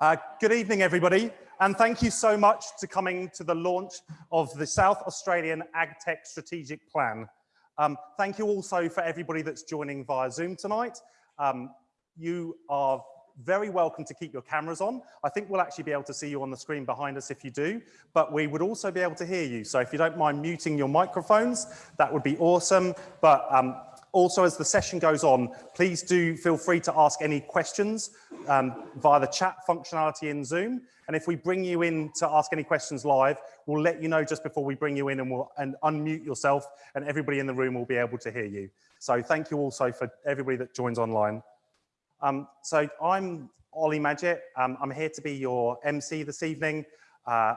Uh, good evening, everybody, and thank you so much to coming to the launch of the South Australian AgTech Strategic Plan. Um, thank you also for everybody that's joining via Zoom tonight. Um, you are very welcome to keep your cameras on. I think we'll actually be able to see you on the screen behind us if you do, but we would also be able to hear you. So if you don't mind muting your microphones, that would be awesome. But um, also, as the session goes on, please do feel free to ask any questions um, via the chat functionality in Zoom. And if we bring you in to ask any questions live, we'll let you know just before we bring you in and we'll and unmute yourself and everybody in the room will be able to hear you. So thank you also for everybody that joins online. Um, so I'm Ollie Madgett. Um, I'm here to be your MC this evening. Uh,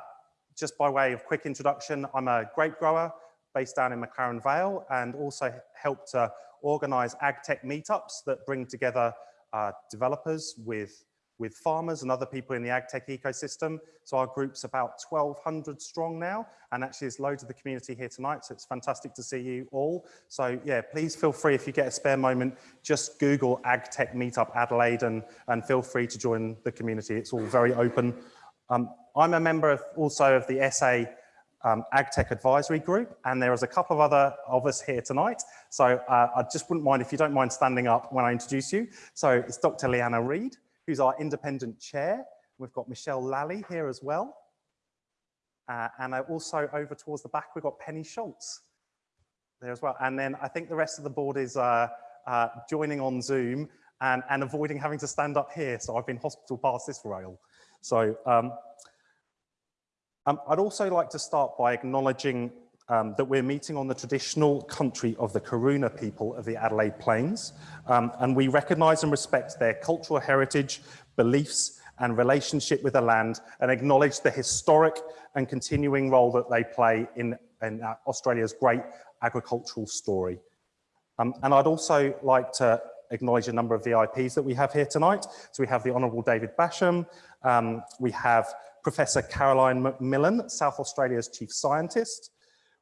just by way of quick introduction, I'm a grape grower based down in McLaren Vale and also help to organize ag tech meetups that bring together uh, developers with, with farmers and other people in the ag tech ecosystem. So our group's about 1200 strong now and actually there's loads of the community here tonight so it's fantastic to see you all. So yeah, please feel free if you get a spare moment, just Google ag tech meetup Adelaide and, and feel free to join the community. It's all very open. Um, I'm a member of, also of the SA um, AgTech Advisory Group, and there is a couple of other of us here tonight. So uh, I just wouldn't mind if you don't mind standing up when I introduce you. So it's Dr. Leanna Read, who's our independent chair. We've got Michelle Lally here as well. Uh, and also over towards the back, we've got Penny Schultz there as well. And then I think the rest of the board is uh, uh joining on Zoom and, and avoiding having to stand up here. So I've been hospital past this rail. So um, um, I'd also like to start by acknowledging um, that we're meeting on the traditional country of the Kaurna people of the Adelaide Plains, um, and we recognise and respect their cultural heritage, beliefs, and relationship with the land, and acknowledge the historic and continuing role that they play in, in uh, Australia's great agricultural story. Um, and I'd also like to acknowledge a number of VIPs that we have here tonight. So we have the Honourable David Basham, um, we have Professor Caroline McMillen, South Australia's Chief Scientist.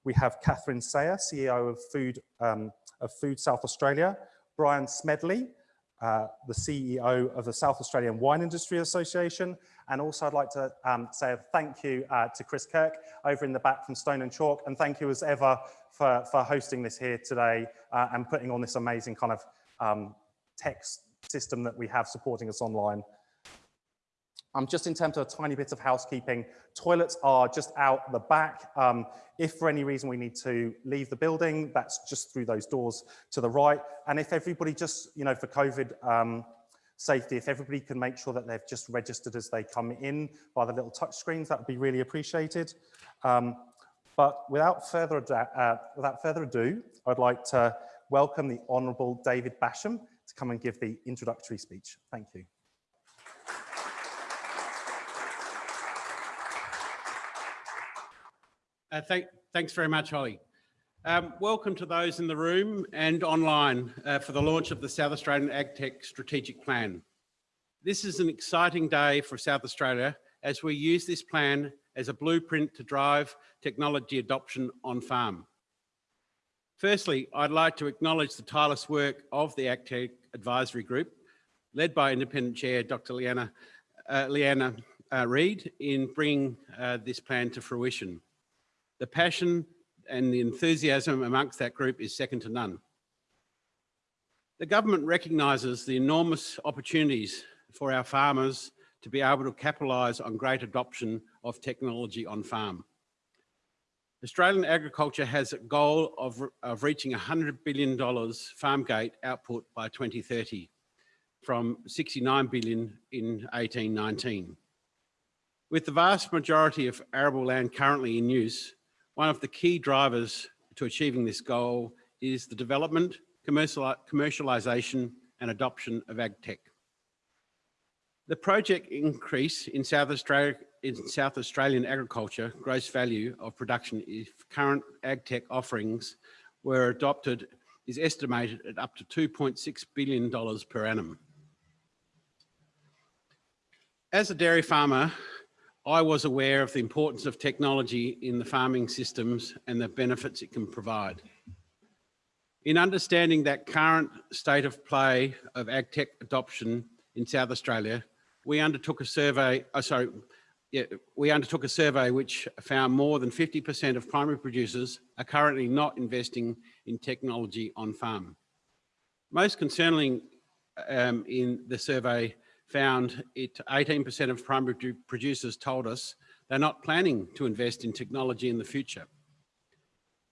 We have Catherine Sayer, CEO of Food, um, of Food South Australia. Brian Smedley, uh, the CEO of the South Australian Wine Industry Association. And also I'd like to um, say a thank you uh, to Chris Kirk over in the back from Stone and Chalk. And thank you as ever for, for hosting this here today uh, and putting on this amazing kind of um, text system that we have supporting us online. Um, just in terms of a tiny bit of housekeeping, toilets are just out the back. Um, if for any reason we need to leave the building, that's just through those doors to the right. And if everybody just, you know, for COVID um, safety, if everybody can make sure that they've just registered as they come in by the little touch screens, that would be really appreciated. Um, but without further, uh, without further ado, I'd like to welcome the Honourable David Basham to come and give the introductory speech. Thank you. Uh, thank, thanks very much, Holly. Um, welcome to those in the room and online uh, for the launch of the South Australian AgTech Strategic Plan. This is an exciting day for South Australia as we use this plan as a blueprint to drive technology adoption on farm. Firstly, I'd like to acknowledge the tireless work of the AgTech Advisory Group, led by Independent Chair Dr. Leanna, uh, Leanna uh, Read in bringing uh, this plan to fruition. The passion and the enthusiasm amongst that group is second to none. The government recognises the enormous opportunities for our farmers to be able to capitalise on great adoption of technology on farm. Australian agriculture has a goal of, of reaching $100 billion farm gate output by 2030 from 69 billion in 1819. With the vast majority of arable land currently in use, one of the key drivers to achieving this goal is the development, commercialisation and adoption of AgTech. The project increase in South, Australia, in South Australian agriculture gross value of production if current AgTech offerings were adopted is estimated at up to $2.6 billion per annum. As a dairy farmer, I was aware of the importance of technology in the farming systems and the benefits it can provide. In understanding that current state of play of AgTech adoption in South Australia, we undertook a survey, oh, sorry, yeah, we undertook a survey which found more than 50% of primary producers are currently not investing in technology on farm. Most concerning um, in the survey found it 18% of primary producers told us they're not planning to invest in technology in the future.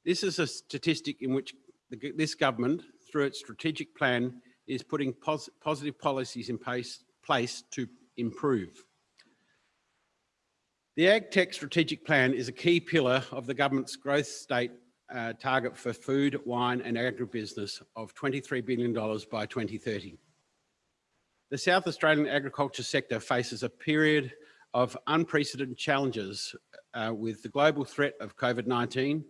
This is a statistic in which the, this government, through its strategic plan, is putting pos positive policies in place, place to improve. The AgTech strategic plan is a key pillar of the government's growth state uh, target for food, wine and agribusiness of $23 billion by 2030. The South Australian agriculture sector faces a period of unprecedented challenges uh, with the global threat of COVID-19,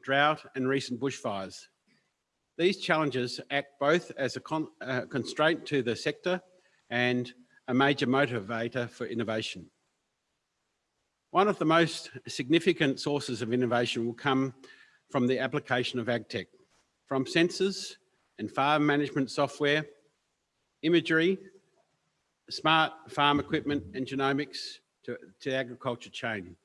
drought and recent bushfires. These challenges act both as a con uh, constraint to the sector and a major motivator for innovation. One of the most significant sources of innovation will come from the application of AgTech, from sensors and farm management software, imagery, smart farm equipment and genomics to, to agriculture chain.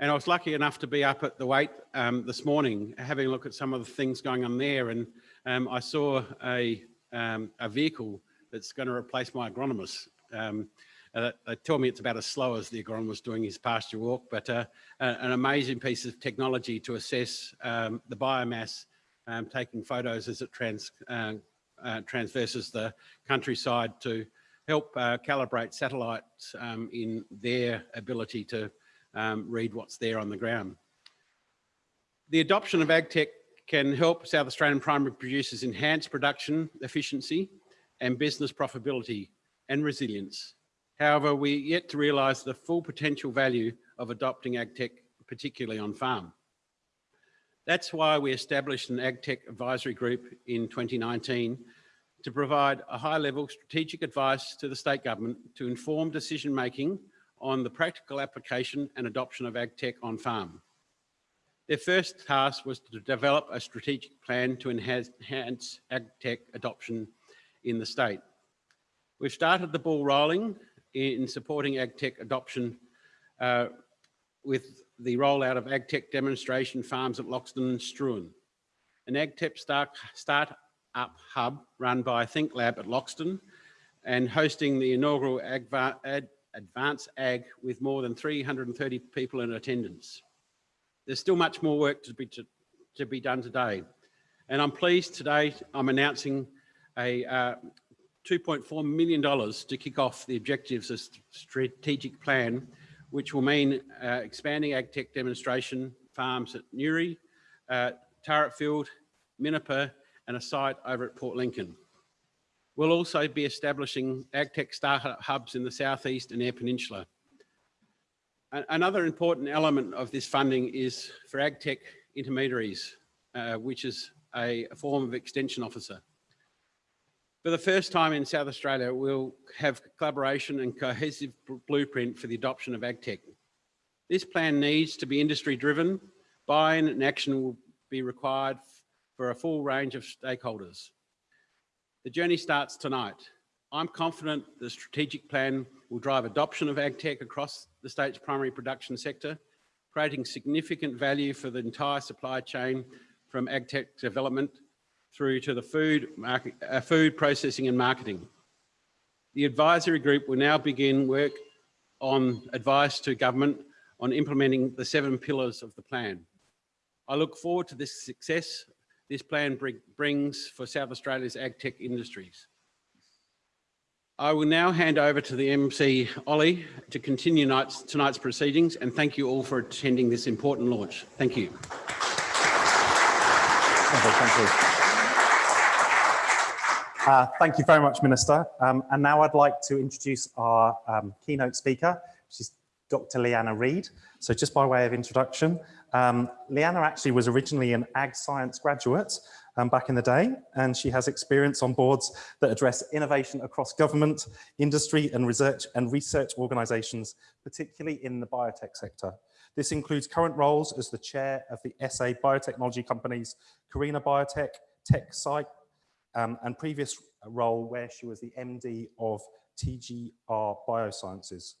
And I was lucky enough to be up at the Waite um, this morning, having a look at some of the things going on there. And um, I saw a, um, a vehicle that's going to replace my agronomist. Um, uh, they tell me it's about as slow as the agronomist doing his pasture walk, but uh, an amazing piece of technology to assess um, the biomass, um, taking photos as it trans, uh, uh, transverses the countryside to help uh, calibrate satellites um, in their ability to um, read what's there on the ground. The adoption of AgTech can help South Australian primary producers enhance production efficiency and business profitability and resilience. However, we yet to realise the full potential value of adopting AgTech, particularly on farm. That's why we established an AgTech advisory group in 2019 to provide a high-level strategic advice to the state government to inform decision-making on the practical application and adoption of AgTech on farm. Their first task was to develop a strategic plan to enhance, enhance AgTech adoption in the state. We've started the ball rolling in supporting AgTech adoption uh, with the rollout of AgTech demonstration farms at Loxton and Struan. An AgTech start, start up hub run by ThinkLab at Loxton and hosting the inaugural Adva Ad Advanced Ag with more than 330 people in attendance. There's still much more work to be, to, to be done today. And I'm pleased today I'm announcing a uh, $2.4 million to kick off the objectives of strategic plan, which will mean uh, expanding AgTech demonstration farms at Newry, uh, Field, Minnipa, and a site over at Port Lincoln. We'll also be establishing AgTech startup hubs in the Southeast and Eyre Peninsula. Another important element of this funding is for AgTech intermediaries, uh, which is a, a form of extension officer. For the first time in South Australia, we'll have collaboration and cohesive blueprint for the adoption of AgTech. This plan needs to be industry driven, buy-in and action will be required for a full range of stakeholders. The journey starts tonight. I'm confident the strategic plan will drive adoption of AgTech across the state's primary production sector, creating significant value for the entire supply chain from AgTech development through to the food, market, uh, food processing and marketing. The advisory group will now begin work on advice to government on implementing the seven pillars of the plan. I look forward to this success this plan bring, brings for South Australia's ag tech industries. I will now hand over to the MC, Ollie, to continue tonight's, tonight's proceedings and thank you all for attending this important launch. Thank you. Thank you. Uh, thank you very much, Minister. Um, and now I'd like to introduce our um, keynote speaker, she's Dr. Leanna Read. So just by way of introduction, um, Leanna actually was originally an ag science graduate um, back in the day, and she has experience on boards that address innovation across government, industry and research and research organizations, particularly in the biotech sector. This includes current roles as the chair of the SA biotechnology companies, Carina Biotech, TekCyte, um, and previous role where she was the MD of TGR Biosciences.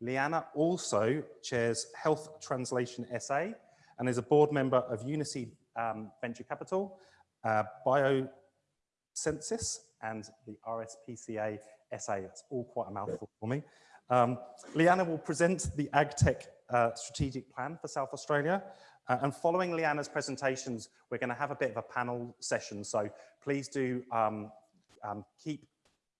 Leanna also chairs Health Translation SA and is a board member of Uniseed um, Venture Capital, uh, Biosensis, and the RSPCA SA. That's all quite a mouthful for me. Um, Leanna will present the AgTech uh, strategic plan for South Australia. Uh, and following Leanna's presentations, we're going to have a bit of a panel session. So please do um, um, keep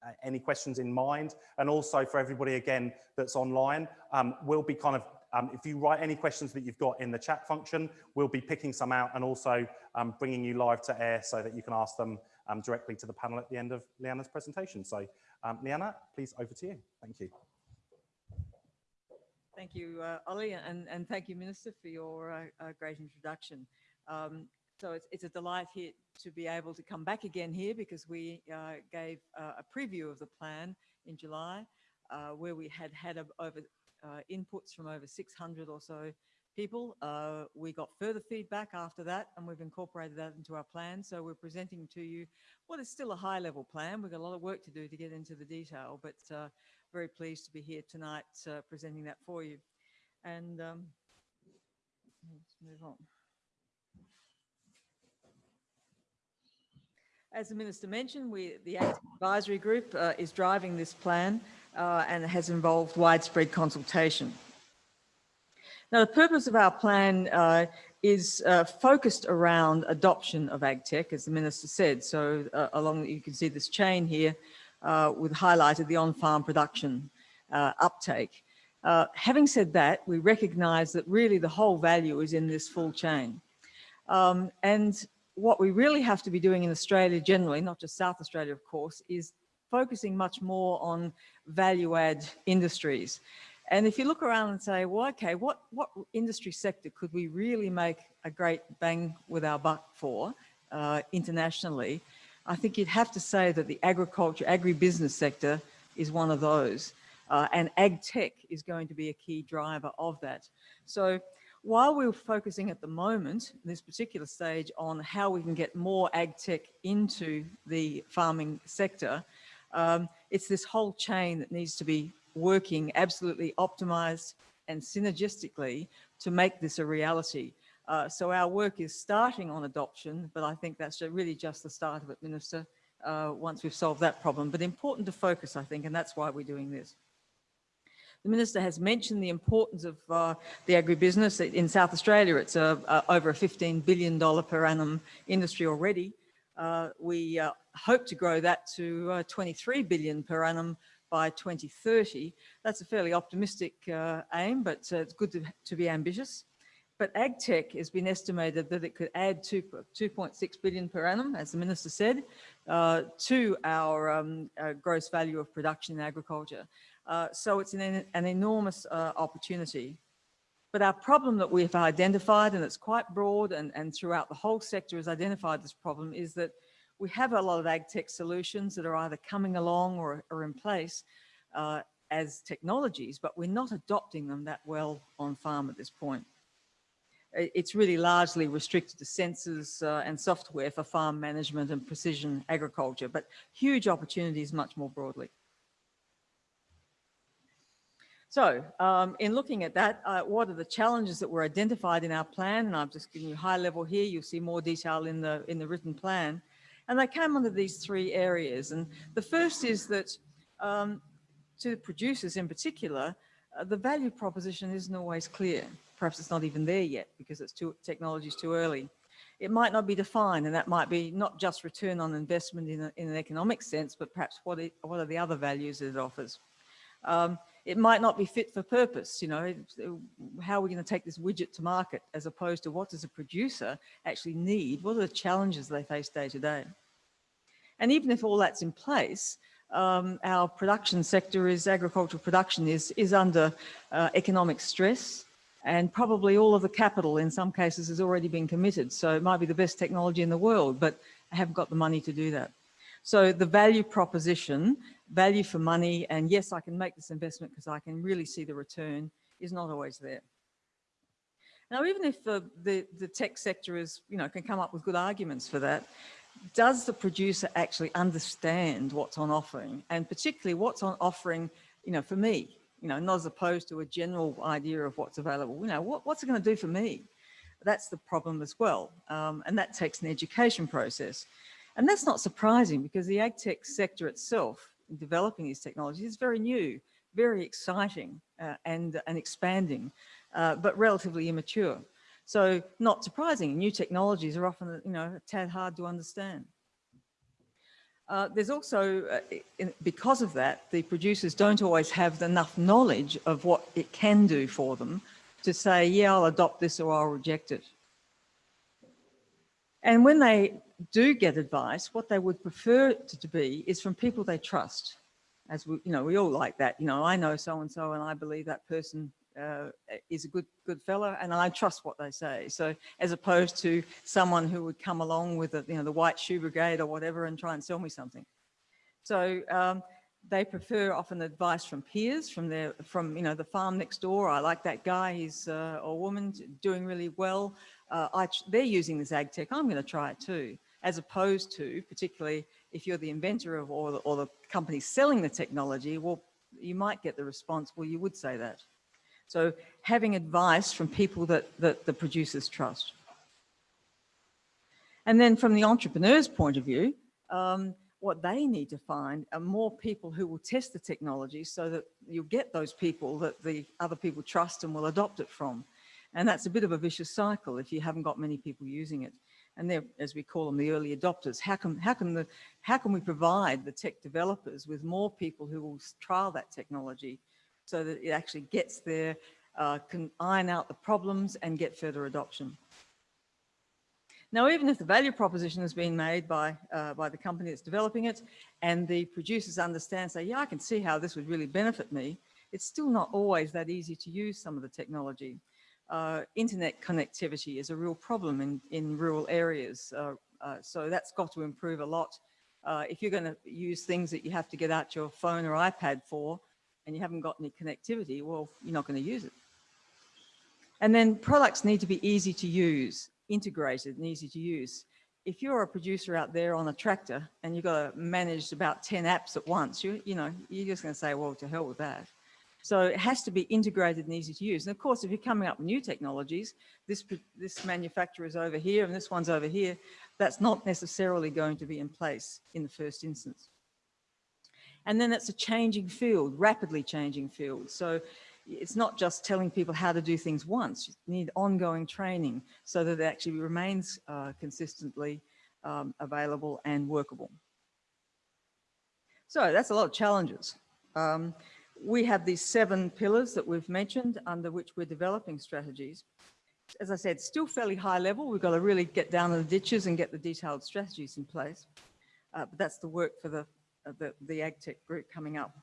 uh, any questions in mind. And also for everybody, again, that's online, um, we'll be kind of, um, if you write any questions that you've got in the chat function, we'll be picking some out and also um, bringing you live to air so that you can ask them um, directly to the panel at the end of Leanna's presentation. So um, Leanna, please over to you. Thank you. Thank you, uh, Ollie, and, and thank you, Minister, for your uh, uh, great introduction. Um, so it's, it's a delight here to be able to come back again here because we uh, gave uh, a preview of the plan in July uh, where we had had a, over inputs from over 600 or so people. we got further feedback after that and we've incorporated that into our plan. So we're presenting to you what is still a high level plan. We've got a lot of work to do to get into the detail, but very pleased to be here tonight uh, presenting that for you. And um, let's move on. As the Minister mentioned, we, the Advisory Group uh, is driving this plan uh, and has involved widespread consultation. Now, the purpose of our plan uh, is uh, focused around adoption of AgTech, as the Minister said. So uh, along, you can see this chain here uh, with highlighted the on-farm production uh, uptake. Having said that, we recognize that really the whole value is in this full chain. Um, and what we really have to be doing in Australia generally, not just South Australia, of course, is focusing much more on value add industries. And if you look around and say, well, okay, what, what industry sector could we really make a great bang with our buck for uh, internationally? I think you'd have to say that the agriculture, agribusiness sector is one of those. Uh, and ag tech is going to be a key driver of that. So while we're focusing at the moment, this particular stage, on how we can get more ag tech into the farming sector, um, it's this whole chain that needs to be working absolutely optimized and synergistically to make this a reality. Uh, so our work is starting on adoption, but I think that's really just the start of it, Minister, uh, once we've solved that problem. But important to focus, I think, and that's why we're doing this. The Minister has mentioned the importance of uh, the agribusiness. In South Australia, it's a, a, over a $15 billion per annum industry already. Uh, we uh, hope to grow that to uh, 23 billion per annum by 2030. That's a fairly optimistic aim, but it's good to, to be ambitious. But AgTech has been estimated that it could add 2.6 billion per annum, as the Minister said, uh, to our um, gross value of production in agriculture. Uh, so it's an, an enormous opportunity. But our problem that we've identified, and it's quite broad and, and throughout the whole sector has identified this problem, is that we have a lot of AgTech solutions that are either coming along or are in place uh, as technologies, but we're not adopting them that well on farm at this point it's really largely restricted to sensors uh, and software for farm management and precision agriculture, but huge opportunities much more broadly. So um, in looking at that, uh, what are the challenges that were identified in our plan? And I've just given you high level here. You'll see more detail in the, in the written plan. And they came under these three areas. And the first is that um, to producers in particular, uh, the value proposition isn't always clear perhaps it's not even there yet because it's too technology is too early. It might not be defined and that might be not just return on investment in, a, in an economic sense, but perhaps what, it, what are the other values that it offers. Um, it might not be fit for purpose, you know, how are we going to take this widget to market as opposed to what does a producer actually need? What are the challenges they face day to day? And even if all that's in place, um, our production sector is agricultural production is, is under uh, economic stress and probably all of the capital in some cases has already been committed. So it might be the best technology in the world, but I haven't got the money to do that. So the value proposition, value for money, and yes, I can make this investment because I can really see the return is not always there. Now, even if the, the, the tech sector is, you know, can come up with good arguments for that, does the producer actually understand what's on offering and particularly what's on offering, you know, for me, you know, not as opposed to a general idea of what's available, you know, what, what's it going to do for me? That's the problem as well. Um, and that takes an education process. And that's not surprising because the ag tech sector itself developing these technologies is very new, very exciting uh, and, and expanding, uh, but relatively immature. So not surprising, new technologies are often, you know, a tad hard to understand. Uh, there's also, uh, in, because of that, the producers don't always have enough knowledge of what it can do for them to say, yeah, I'll adopt this or I'll reject it. And when they do get advice, what they would prefer it to be is from people they trust. As we, you know, we all like that, you know, I know so-and-so and I believe that person uh, is a good good fellow and I trust what they say. So as opposed to someone who would come along with the, you know, the white shoe brigade or whatever and try and sell me something. So um, they prefer often advice from peers, from their, from, you know, the farm next door. I like that guy, he's uh, a woman doing really well. Uh, I, they're using this ag tech, I'm going to try it too. As opposed to, particularly if you're the inventor of or the, or the company selling the technology, well, you might get the response, well, you would say that. So having advice from people that, that the producers trust. And then from the entrepreneur's point of view, um, what they need to find are more people who will test the technology so that you'll get those people that the other people trust and will adopt it from. And that's a bit of a vicious cycle if you haven't got many people using it. And they're, as we call them, the early adopters. How can, how can, the, how can we provide the tech developers with more people who will trial that technology so that it actually gets there, uh, can iron out the problems and get further adoption. Now, even if the value proposition has been made by, uh, by the company that's developing it and the producers understand, say, yeah, I can see how this would really benefit me, it's still not always that easy to use some of the technology. Uh, internet connectivity is a real problem in, in rural areas. Uh, uh so that's got to improve a lot. Uh, if you're going to use things that you have to get out your phone or iPad for, and you haven't got any connectivity, well, you're not going to use it. And then products need to be easy to use, integrated and easy to use. If you're a producer out there on a tractor and you've got to manage about 10 apps at once, you, you know, you're just going to say, well, to hell with that. So it has to be integrated and easy to use. And of course, if you're coming up with new technologies, this, this manufacturer is over here and this one's over here, that's not necessarily going to be in place in the first instance. And then it's a changing field, rapidly changing field. So it's not just telling people how to do things once, you need ongoing training so that it actually remains uh, consistently um, available and workable. So that's a lot of challenges. Um, we have these seven pillars that we've mentioned under which we're developing strategies. As I said, still fairly high level. We've got to really get down in the ditches and get the detailed strategies in place. Uh, but that's the work for the the, the AgTech group coming up.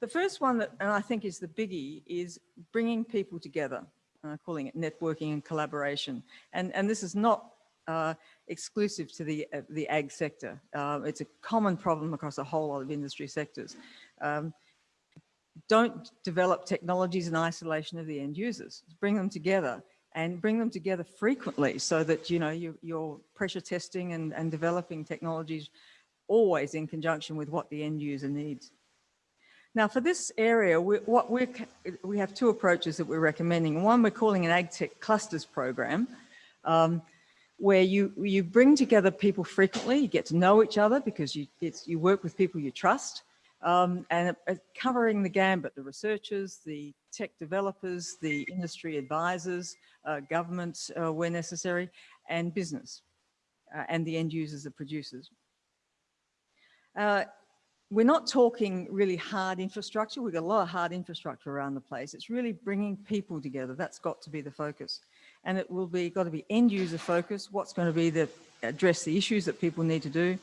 The first one that, and I think is the biggie, is bringing people together, uh, calling it networking and collaboration. And, and this is not uh, exclusive to the, uh, the ag sector. Uh, it's a common problem across a whole lot of industry sectors. Um, don't develop technologies in isolation of the end users. Bring them together and bring them together frequently so that, you know, you, you're pressure testing and, and developing technologies always in conjunction with what the end user needs. Now for this area, we, what we we have two approaches that we're recommending. One we're calling an AgTech clusters program, um, where you, you bring together people frequently, you get to know each other because you, you work with people you trust, um, and uh, covering the gambit, the researchers, the tech developers, the industry advisors, uh, government uh, where necessary, and business, uh, and the end users, the producers. Uh, we're not talking really hard infrastructure. We've got a lot of hard infrastructure around the place. It's really bringing people together. That's got to be the focus. And it will be got to be end user focus. What's going to be the address the issues that people need to do,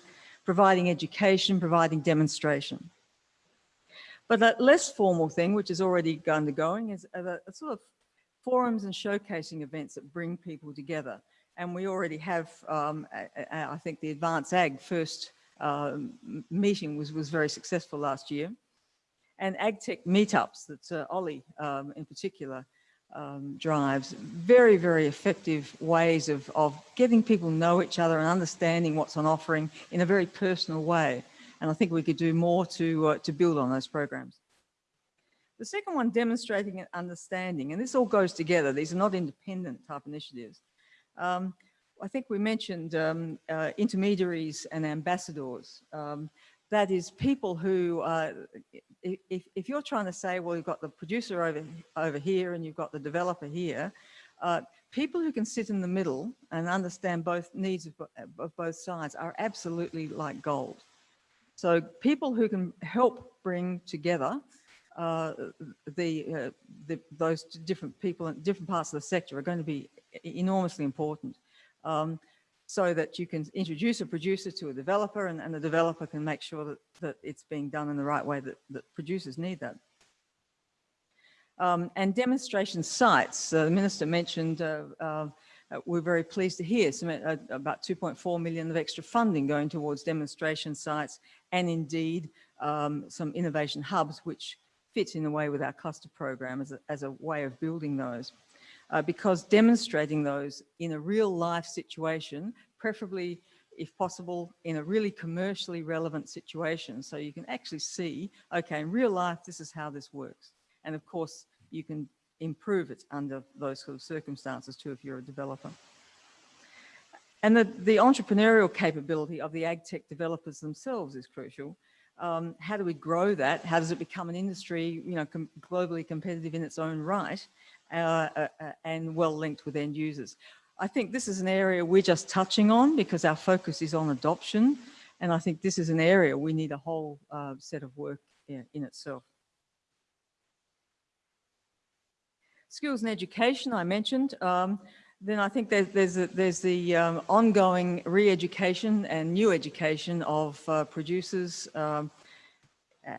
providing education, providing demonstration. But that less formal thing, which is already undergoing, is a, a sort of forums and showcasing events that bring people together. And we already have, um, I think, the Advanced Ag first uh, meeting was, was very successful last year. And AgTech meetups that uh, Ollie um, in particular um, drives, very, very effective ways of, of getting people know each other and understanding what's on offering in a very personal way. And I think we could do more to, uh, to build on those programs. The second one, demonstrating an understanding, and this all goes together. These are not independent type initiatives. Um, I think we mentioned um, uh, intermediaries and ambassadors. Um, that is people who, uh, if, if you're trying to say, well, you've got the producer over, over here and you've got the developer here, uh, people who can sit in the middle and understand both needs of, of both sides are absolutely like gold. So people who can help bring together uh, the, uh, the, those different people in different parts of the sector are going to be enormously important. Um, so that you can introduce a producer to a developer and, and the developer can make sure that, that it's being done in the right way that, that producers need that. Um, and demonstration sites, uh, the minister mentioned, uh, uh, we're very pleased to hear some, uh, about 2.4 million of extra funding going towards demonstration sites and indeed um, some innovation hubs which fit in a way with our cluster program as a, as a way of building those uh, because demonstrating those in a real life situation, preferably if possible in a really commercially relevant situation. So you can actually see, okay, in real life, this is how this works. And of course, you can improve it under those sort of circumstances too if you're a developer. And the, the entrepreneurial capability of the ag tech developers themselves is crucial. Um, how do we grow that? How does it become an industry, you know, com globally competitive in its own right? Uh, uh, uh, and well linked with end users. I think this is an area we're just touching on because our focus is on adoption. And I think this is an area we need a whole uh, set of work in, in itself. Skills and education, I mentioned. Um, then I think there's, there's, a, there's the um, ongoing re-education and new education of uh, producers um,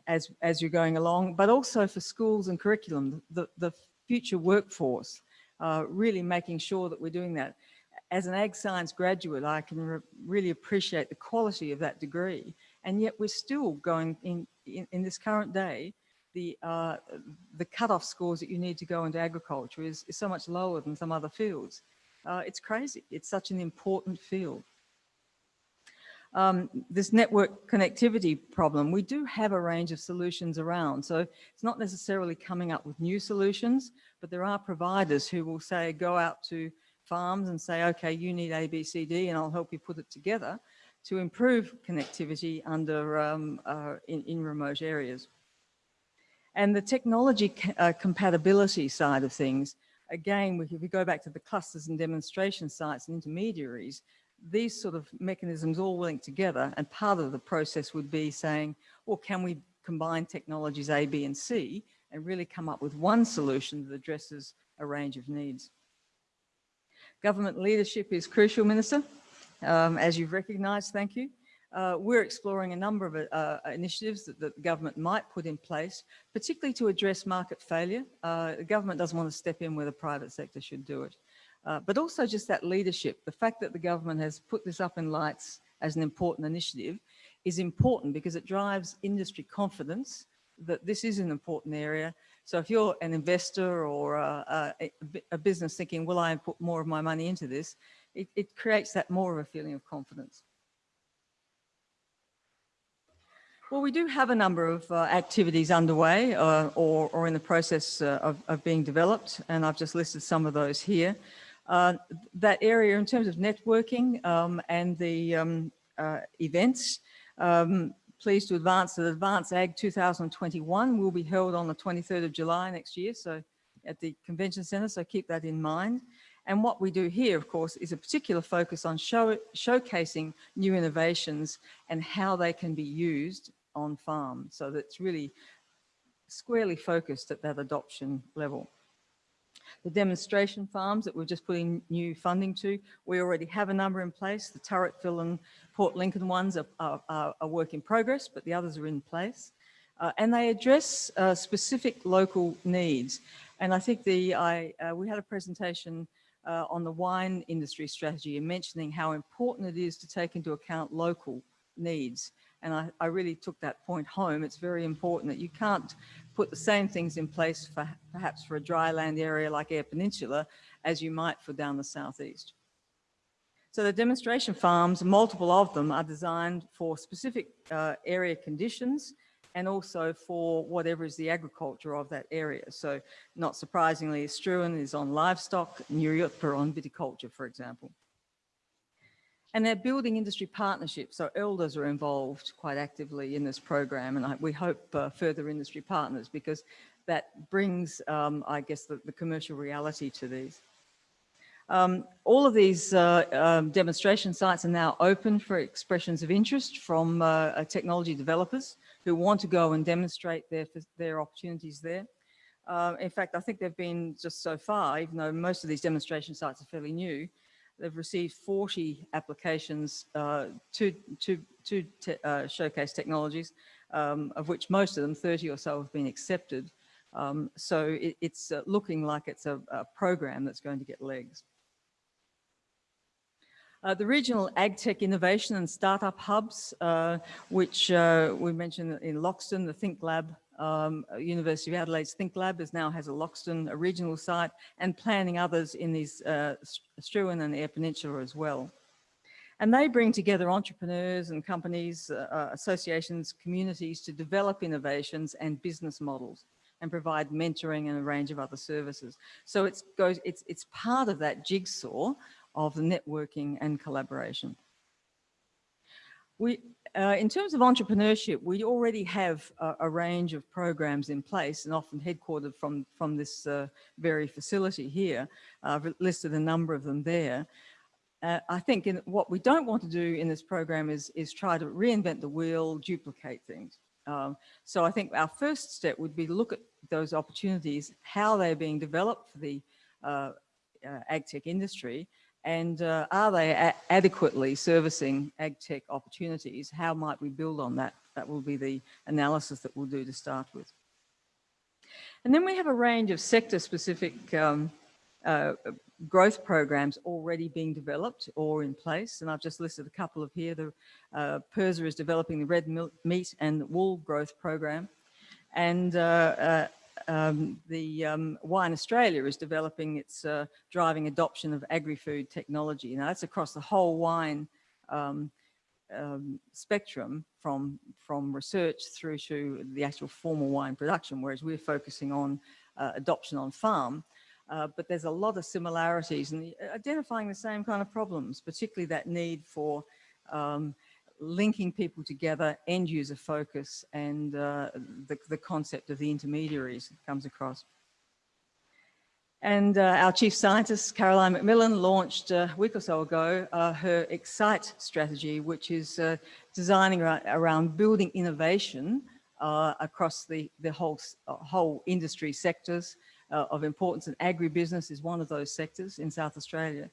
as, as you're going along, but also for schools and curriculum. The, the future workforce, uh, really making sure that we're doing that. As an ag science graduate, I can re really appreciate the quality of that degree. And yet we're still going in, in, in this current day, the, uh, the cutoff scores that you need to go into agriculture is, is so much lower than some other fields. Uh, it's crazy. It's such an important field um, this network connectivity problem, we do have a range of solutions around. So it's not necessarily coming up with new solutions, but there are providers who will say, go out to farms and say, okay, you need A, B, C, D, and I'll help you put it together to improve connectivity under um, uh, in, in, remote areas. And the technology uh, compatibility side of things, again, if we go back to the clusters and demonstration sites and intermediaries, these sort of mechanisms all linked together and part of the process would be saying, well, can we combine technologies A, B and C and really come up with one solution that addresses a range of needs. Government leadership is crucial, Minister, um, as you've recognised, thank you. Uh, we're exploring a number of uh, initiatives that, that, the government might put in place, particularly to address market failure. Uh, the government doesn't want to step in where the private sector should do it. Uh, but also just that leadership. The fact that the government has put this up in lights as an important initiative is important because it drives industry confidence that this is an important area. So if you're an investor or a, a, a business thinking, will I put more of my money into this, it, it creates that more of a feeling of confidence. Well, we do have a number of uh, activities underway uh, or, or in the process uh, of, of, being developed, and I've just listed some of those here. Uh, that area in terms of networking um, and the um, uh, events, um, pleased to advance that Advance Ag 2021 will be held on the 23rd of July next year, so at the Convention Centre, so keep that in mind. And what we do here, of course, is a particular focus on show, showcasing new innovations and how they can be used on farm. So that's really squarely focused at that adoption level. The demonstration farms that we're just putting new funding to, we already have a number in place. The Turretfield and Port Lincoln ones are, are, are work in progress, but the others are in place. Uh, and they address uh, specific local needs. And I think the I, uh, we had a presentation uh, on the wine industry strategy and mentioning how important it is to take into account local needs. And I, I, really took that point home. It's very important that you can't put the same things in place for perhaps for a dry land area like Eyre Peninsula as you might for down the southeast. So the demonstration farms, multiple of them are designed for specific uh, area conditions and also for whatever is the agriculture of that area. So not surprisingly, Struan is on livestock, Nuriootpa on viticulture, for example. And they're building industry partnerships. So elders are involved quite actively in this program. And I, we hope uh, further industry partners because that brings, um, I guess, the, the, commercial reality to these. Um, all of these uh, um, demonstration sites are now open for expressions of interest from uh, uh technology developers who want to go and demonstrate their, their opportunities there. Uh, in fact, I think they've been just so far, even though most of these demonstration sites are fairly new, they've received 40 applications uh, to, to, to te uh, showcase technologies, um, of which most of them, 30 or so, have been accepted. Um, so it, it's uh, looking like it's a, a, program that's going to get legs. Uh, the regional AgTech innovation and startup hubs, uh, which uh, we mentioned in Loxton, the Think Lab, um, University of Adelaide's Think Lab is now has a Loxton a regional site and planning others in these uh, Struan and Eyre Peninsula as well. And they bring together entrepreneurs and companies, uh, uh, associations, communities to develop innovations and business models and provide mentoring and a range of other services. So it's, goes, it's, it's part of that jigsaw of the networking and collaboration. We, uh, in terms of entrepreneurship, we already have a, a, range of programs in place and often headquartered from, from this uh, very facility here. I've listed a number of them there. Uh, I think in, what we don't want to do in this program is, is try to reinvent the wheel, duplicate things. Um, so I think our first step would be to look at those opportunities, how they're being developed for the uh, uh, ag tech industry, and uh, are they adequately servicing ag tech opportunities? How might we build on that? That will be the analysis that we'll do to start with. And then we have a range of sector specific um, uh, growth programs already being developed or in place. And I've just listed a couple of here. The uh, PIRSA is developing the red meat and wool growth program. And uh, uh um, the um, Wine Australia is developing its uh, driving adoption of agri-food technology. Now that's across the whole wine um, um, spectrum from, from research through to the actual formal wine production, whereas we're focusing on uh, adoption on farm. Uh, but there's a lot of similarities and identifying the same kind of problems, particularly that need for um, linking people together, end user focus, and uh, the, the concept of the intermediaries comes across. And uh, our chief scientist, Caroline McMillen, launched uh, a week or so ago uh, her Excite strategy, which is uh, designing around, around, building innovation uh, across the, the whole, whole industry sectors of importance. And agribusiness is one of those sectors in South Australia.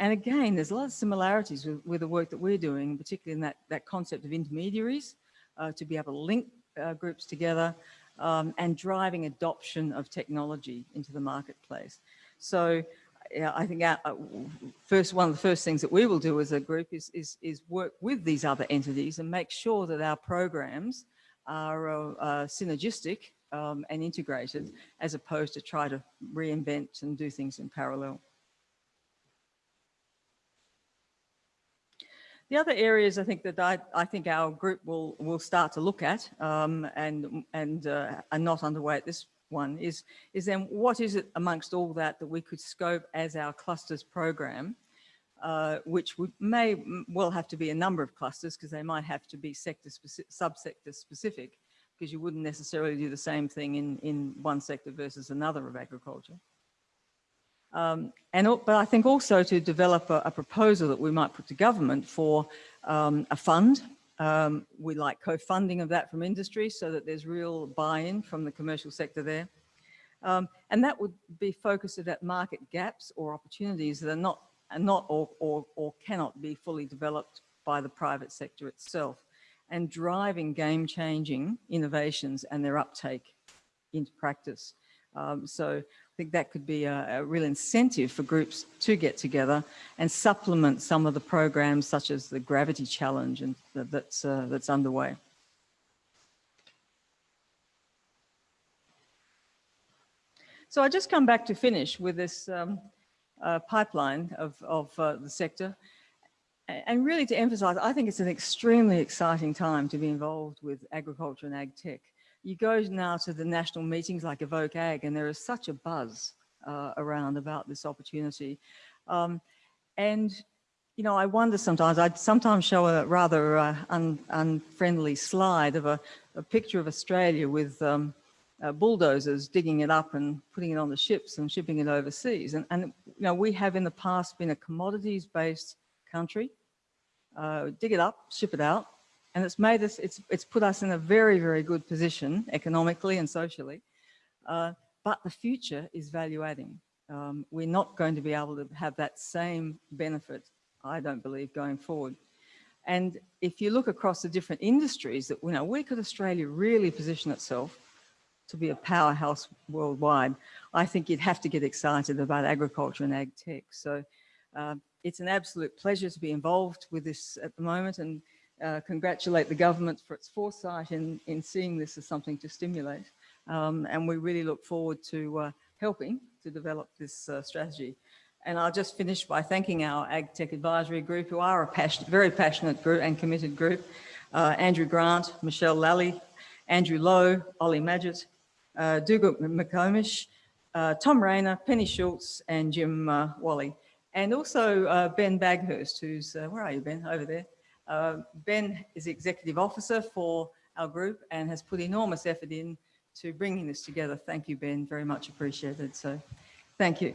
And again, there's a lot of similarities with, with the work that we're doing, particularly in that, that concept of intermediaries, uh, to be able to link uh, groups together um, and driving adoption of technology into the marketplace. So yeah, I think our, uh, first one of the first things that we will do as a group is, is, is work with these other entities and make sure that our programs are uh, uh, synergistic um, and integrated as opposed to try to reinvent and do things in parallel. The other areas I think that I, I think our group will, will start to look at um, and, and uh, are not underway at this one is, is then what is it amongst all that that we could scope as our clusters program, uh, which would, may well have to be a number of clusters because they might have to be sector specific, subsector specific because you wouldn't necessarily do the same thing in, in one sector versus another of agriculture. Um, and, but I think also to develop a, a, proposal that we might put to government for um, a fund. Um, we like co-funding of that from industry so that there's real buy-in from the commercial sector there. Um, and that would be focused at market gaps or opportunities that are not, are not or, or, or cannot be fully developed by the private sector itself and driving game-changing innovations and their uptake into practice. Um, so think that could be a, a, real incentive for groups to get together and supplement some of the programs such as the Gravity Challenge and that's, uh, that's underway. So I just come back to finish with this um, uh, pipeline of, of uh, the sector. And really to emphasize, I think it's an extremely exciting time to be involved with agriculture and ag tech. You go now to the national meetings like Evoke Ag and there is such a buzz uh, around about this opportunity. Um, and, you know, I wonder sometimes, I'd sometimes show a rather uh, un, unfriendly slide of a, a, picture of Australia with um, uh, bulldozers digging it up and putting it on the ships and shipping it overseas. And, and you know, we have in the past been a commodities-based country. Uh, dig it up, ship it out, and it's made us, it's, it's put us in a very, very good position economically and socially. Uh, but the future is value adding. Um, we're not going to be able to have that same benefit, I don't believe, going forward. And if you look across the different industries that, you know, where could Australia really position itself to be a powerhouse worldwide, I think you'd have to get excited about agriculture and ag tech. So uh, it's an absolute pleasure to be involved with this at the moment and uh, congratulate the government for its foresight in, in seeing this as something to stimulate. Um, and we really look forward to uh, helping to develop this uh, strategy. And I'll just finish by thanking our AgTech Advisory Group, who are a passionate, very passionate group and committed group. Uh, Andrew Grant, Michelle Lally, Andrew Lowe, Ollie Madgett, uh, Dougal McComish, uh, Tom Rayner, Penny Schultz, and Jim Wally. And also Ben Baghurst, who's, where are you, Ben? Over there. Uh, ben is executive officer for our group and has put enormous effort in to bringing this together. Thank you, Ben, very much appreciated. So thank you.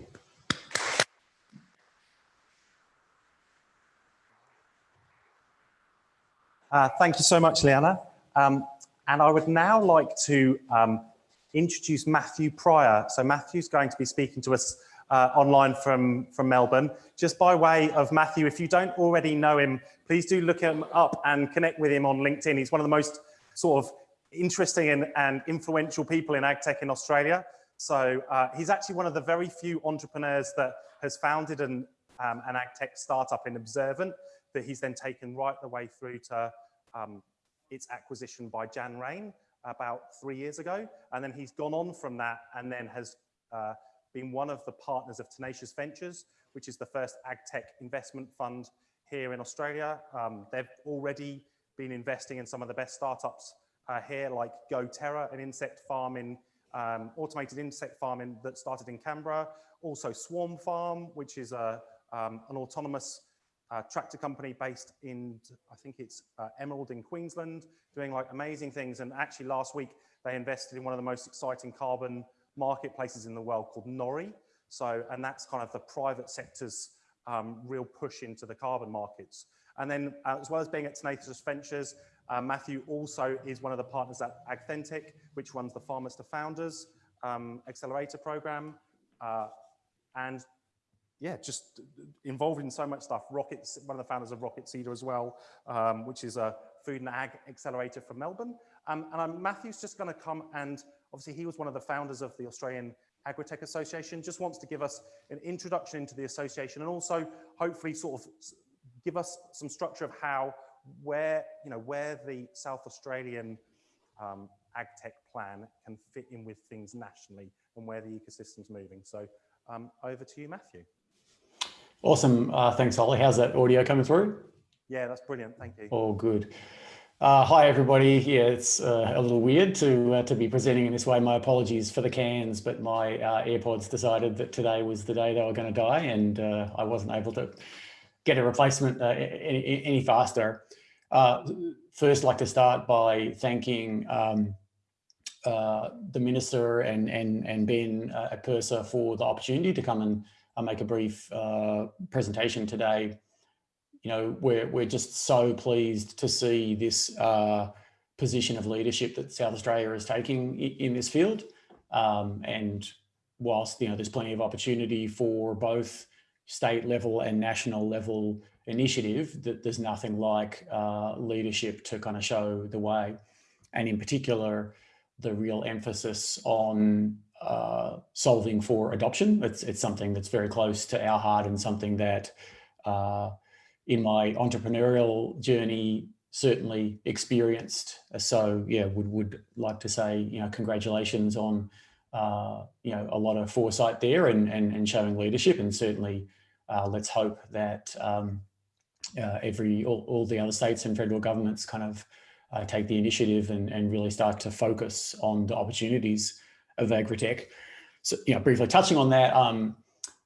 Uh, thank you so much, Leanna. Um, and I would now like to um, introduce Matthew Pryor. So Matthew's going to be speaking to us uh, online from, from Melbourne. Just by way of Matthew, if you don't already know him, please do look him up and connect with him on LinkedIn. He's one of the most sort of interesting and, and influential people in ag tech in Australia. So uh, he's actually one of the very few entrepreneurs that has founded an, um, an ag tech startup in Observant that he's then taken right the way through to um, its acquisition by Jan Rain about three years ago. And then he's gone on from that and then has uh, been one of the partners of Tenacious Ventures, which is the first ag tech investment fund here in Australia. Um, they've already been investing in some of the best startups uh, here, like GoTerra, an insect farming, um, automated insect farming that started in Canberra. Also Swarm Farm, which is a, um, an autonomous uh, tractor company based in, I think it's uh, Emerald in Queensland, doing like amazing things. And actually last week, they invested in one of the most exciting carbon marketplaces in the world called Nori. So, and that's kind of the private sector's um, real push into the carbon markets. And then uh, as well as being at Tenacious Ventures, uh, Matthew also is one of the partners at Agthentic, which runs the Farmers to Founders um, accelerator program. Uh, and yeah, just involved in so much stuff. Rockets, one of the founders of Rocket Seeder as well, um, which is a food and ag accelerator from Melbourne. Um, and um, Matthew's just going to come and obviously he was one of the founders of the Australian Agritech Association, just wants to give us an introduction into the association and also hopefully sort of give us some structure of how, where, you know, where the South Australian um, AgTech plan can fit in with things nationally and where the ecosystem's moving. So um, over to you, Matthew. Awesome. Uh, thanks, Ollie. How's that audio coming through? Yeah, that's brilliant. Thank you. All good. Uh, hi, everybody. Yeah, it's uh, a little weird to uh, to be presenting in this way. My apologies for the cans, but my uh, AirPods decided that today was the day they were going to die, and uh, I wasn't able to get a replacement uh, any, any, faster. first, like to start by thanking um, the minister and and and Ben at PIRSA for the opportunity to come and make a brief presentation today you know, we're, we're just so pleased to see this uh, position of leadership that South Australia is taking in this field. Um, and whilst, you know, there's plenty of opportunity for both state level and national level initiative, that there's nothing like uh, leadership to kind of show the way. And in particular, the real emphasis on uh, solving for adoption. It's, it's something that's very close to our heart and something that uh, in my entrepreneurial journey certainly experienced. So yeah, would would like to say you know congratulations on uh, you know, a lot of foresight there and, and, and showing leadership. And certainly, uh, let's hope that um, uh, every all, all, the other states and federal governments kind of uh, take the initiative and, and really start to focus on the opportunities of agritech. So, you know, briefly touching on that, um,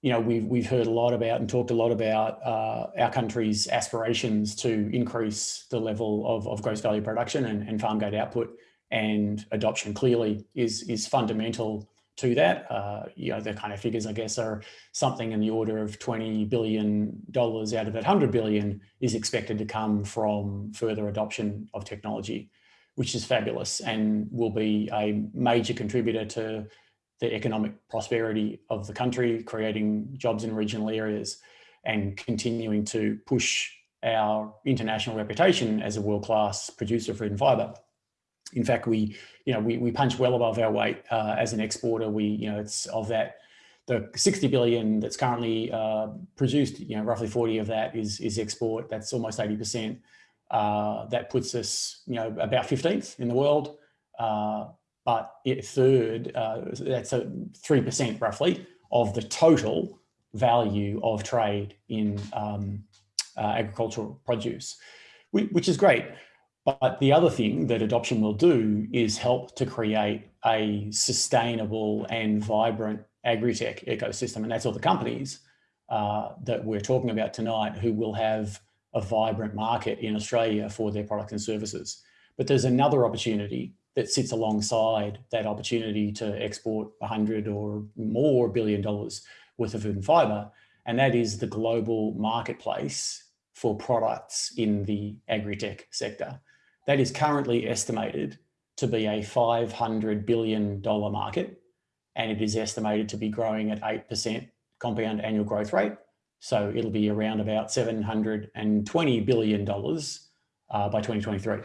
you know, we've, we've heard a lot about and talked a lot about uh, our country's aspirations to increase the level of, of gross value production and, and farm gate output and adoption clearly is, is fundamental to that. Uh, you know, the kind of figures, I guess, are something in the order of $20 billion out of that 100 billion is expected to come from further adoption of technology, which is fabulous and will be a major contributor to the economic prosperity of the country, creating jobs in regional areas and continuing to push our international reputation as a world-class producer of food and fibre in fact, we, you know, we, we punch well above our weight uh, as an exporter. We, you know, it's of that, the 60 billion that's currently uh, produced, you know, roughly 40 of that is, is export. That's almost 80%. Uh, that puts us, you know, about 15th in the world. But it, third, uh, that's a 3% roughly of the total value of trade in um, uh, agricultural produce, which is great. But the other thing that adoption will do is help to create a sustainable and vibrant agri-tech ecosystem. And that's all the companies uh, that we're talking about tonight who will have a vibrant market in Australia for their products and services. But there's another opportunity that sits alongside that opportunity to export 100 or more billion dollars worth of food and fibre, and that is the global marketplace for products in the agri-tech sector. That is currently estimated to be a $500 billion market, and it is estimated to be growing at 8% compound annual growth rate. So it'll be around about $720 billion uh, by 2023.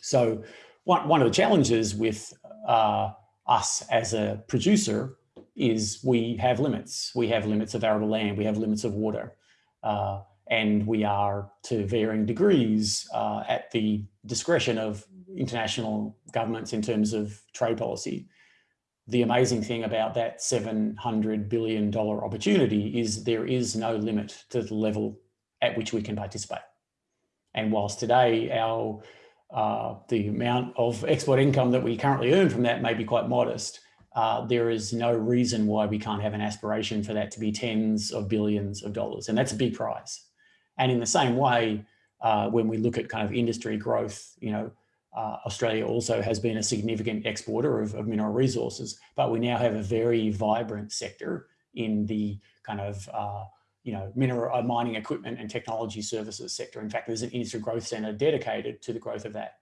So one, one of the challenges with uh, us as a producer is we have limits. We have limits of arable land, we have limits of water. Uh, and we are to varying degrees uh, at the discretion of international governments in terms of trade policy. The amazing thing about that $700 billion opportunity is there is no limit to the level at which we can participate. And whilst today our uh, the amount of export income that we currently earn from that may be quite modest, uh, there is no reason why we can't have an aspiration for that to be tens of billions of dollars. And that's a big prize. And in the same way, uh, when we look at kind of industry growth, you know, uh, Australia also has been a significant exporter of, of, mineral resources, but we now have a very vibrant sector in the kind of, uh, you know, mineral uh, mining equipment and technology services sector. In fact, there's an industry growth centre dedicated to the growth of that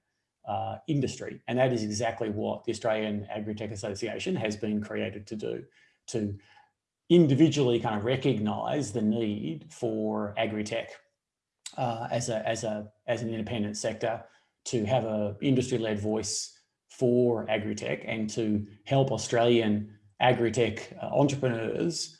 uh, industry. And that is exactly what the Australian Agri-Tech Association has been created to do, to individually kind of recognise the need for agri-tech uh, as a as a as an independent sector to have a industry-led voice for agri-tech and to help Australian agri-tech uh, entrepreneurs